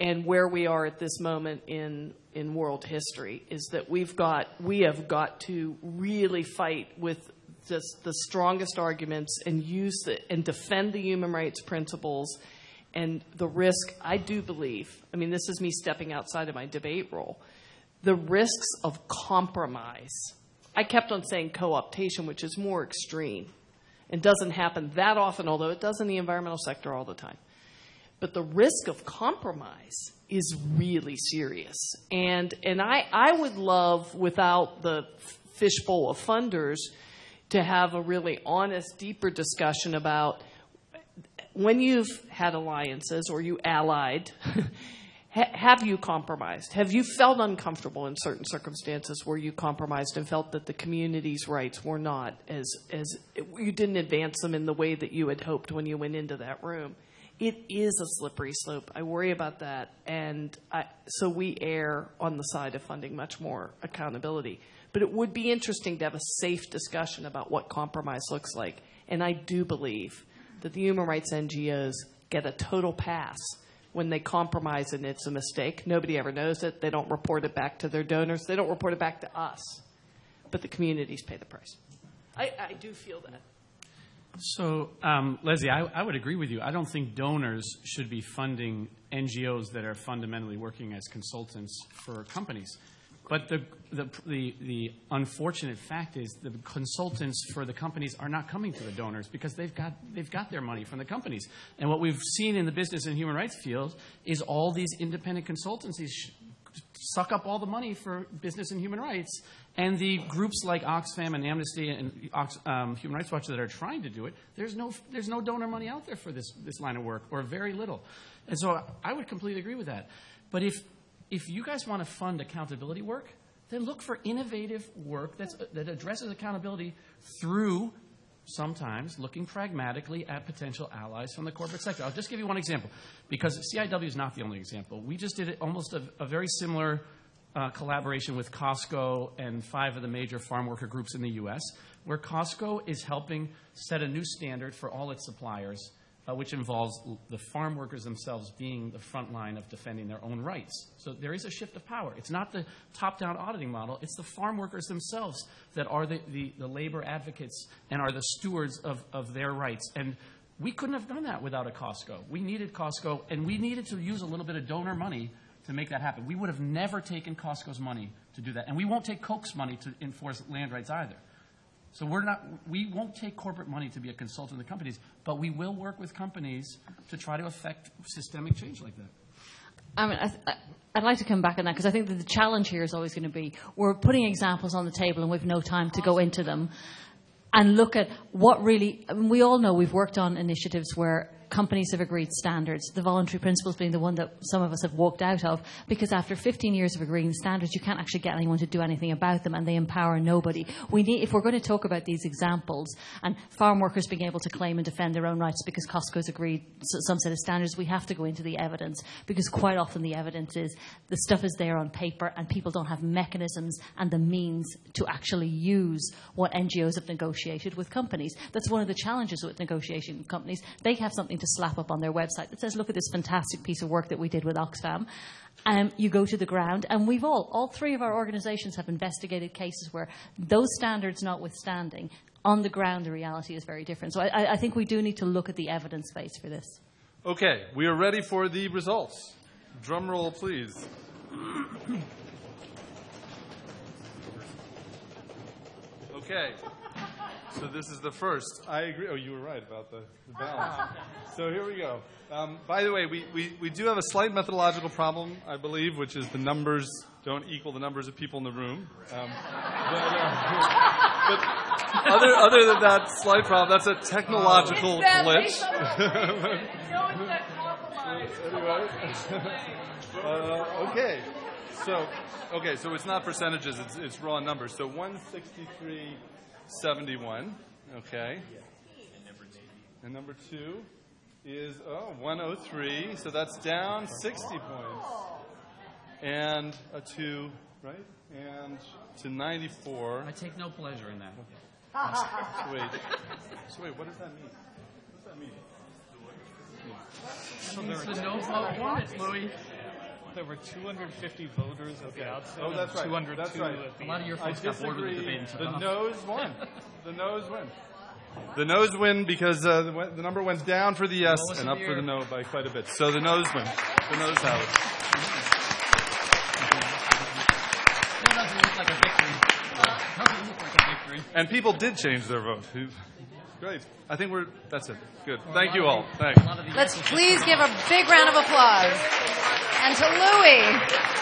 and where we are at this moment in in world history is that we've got we have got to really fight with just the strongest arguments and use the, and defend the human rights principles And the risk, I do believe, I mean, this is me stepping outside of my debate role, the risks of compromise. I kept on saying co optation, which is more extreme and doesn't happen that often, although it does in the environmental sector all the time. But the risk of compromise is really serious. And, and I, I would love, without the fishbowl of funders, to have a really honest, deeper discussion about when you've had alliances or you allied, [laughs] ha- have you compromised? Have you felt uncomfortable in certain circumstances where you compromised and felt that the community's rights were not as, as you didn't advance them in the way that you had hoped when you went into that room? It is a slippery slope. I worry about that. And I, so we err on the side of funding much more accountability. But it would be interesting to have a safe discussion about what compromise looks like. And I do believe that the human rights NGOs get a total pass when they compromise and it's a mistake. Nobody ever knows it. They don't report it back to their donors. They don't report it back to us. But the communities pay the price. I, I do feel that. So, um, Leslie, I, I would agree with you. I don't think donors should be funding NGOs that are fundamentally working as consultants for companies. But the, the, the, the unfortunate fact is the consultants for the companies are not coming to the donors because they've got, they've got their money from the companies. And what we've seen in the business and human rights field is all these independent consultancies suck up all the money for business and human rights. And the groups like Oxfam and Amnesty and um, Human Rights Watch that are trying to do it, there's no, there's no donor money out there for this, this line of work, or very little. And so I would completely agree with that. But if, if you guys want to fund accountability work, then look for innovative work that's, that addresses accountability through sometimes looking pragmatically at potential allies from the corporate sector. I'll just give you one example because CIW is not the only example. We just did almost a, a very similar uh, collaboration with Costco and five of the major farm worker groups in the U.S., where Costco is helping set a new standard for all its suppliers uh, which involves the farm workers themselves being the front line of defending their own rights. So there is a shift of power. It's not the top down auditing model, it's the farm workers themselves that are the, the, the labor advocates and are the stewards of, of their rights. And we couldn't have done that without a Costco. We needed Costco, and we needed to use a little bit of donor money to make that happen. We would have never taken Costco's money to do that. And we won't take Koch's money to enforce land rights either. So we're not, we won't take corporate money to be a consultant to companies, but we will work with companies to try to affect systemic change like that. I mean, I I'd like to come back on that because I think that the challenge here is always going to be we're putting examples on the table and we've no time to go into them and look at what really. I mean, we all know we've worked on initiatives where companies have agreed standards, the voluntary principles being the one that some of us have walked out of, because after 15 years of agreeing standards, you can't actually get anyone to do anything about them, and they empower nobody. We need, if we're going to talk about these examples and farm workers being able to claim and defend their own rights because Costco's agreed some set of standards, we have to go into the evidence, because quite often the evidence is the stuff is there on paper, and people don't have mechanisms and the means to actually use what NGOs have negotiated with companies. That's one of the challenges with negotiation companies. They have something to slap up on their website that says, look at this fantastic piece of work that we did with Oxfam. Um, you go to the ground, and we've all, all three of our organizations have investigated cases where those standards notwithstanding, on the ground the reality is very different. So I, I think we do need to look at the evidence base for this. Okay, we are ready for the results. Drum roll, please. [coughs] Okay. So this is the first. I agree. Oh, you were right about the, the balance. so here we go. Um, by the way, we, we, we do have a slight methodological problem, I believe, which is the numbers don't equal the numbers of people in the room. Um, but, uh, but other, other than that slight problem, that's a technological glitch. anyway. [laughs] uh, okay. So, okay, so it's not percentages, it's, it's raw numbers. So 163. 71. Okay. And number two is, oh, 103. So that's down 60 points. And a two, right? And to 94. I take no pleasure in that. so [laughs] wait. So wait, what does that mean? What does that mean? So there the no vote won it, Louis. There were 250 voters at the outset. Oh, that's right. 202 That's right. at the A lot of your I folks got bored with the disagree. debate and took The off. no's won. [laughs] The no's win. The no's win because uh, the, the number went down for the yes Lowest and up the for the no by quite a bit. So the no's win. The no's have it. That doesn't look like a victory. Doesn't look like a victory. And people did change their vote. Who- Great. I think we're. That's it. Good. Thank you all. Thanks. Let's please give a big round of applause. And to Louis.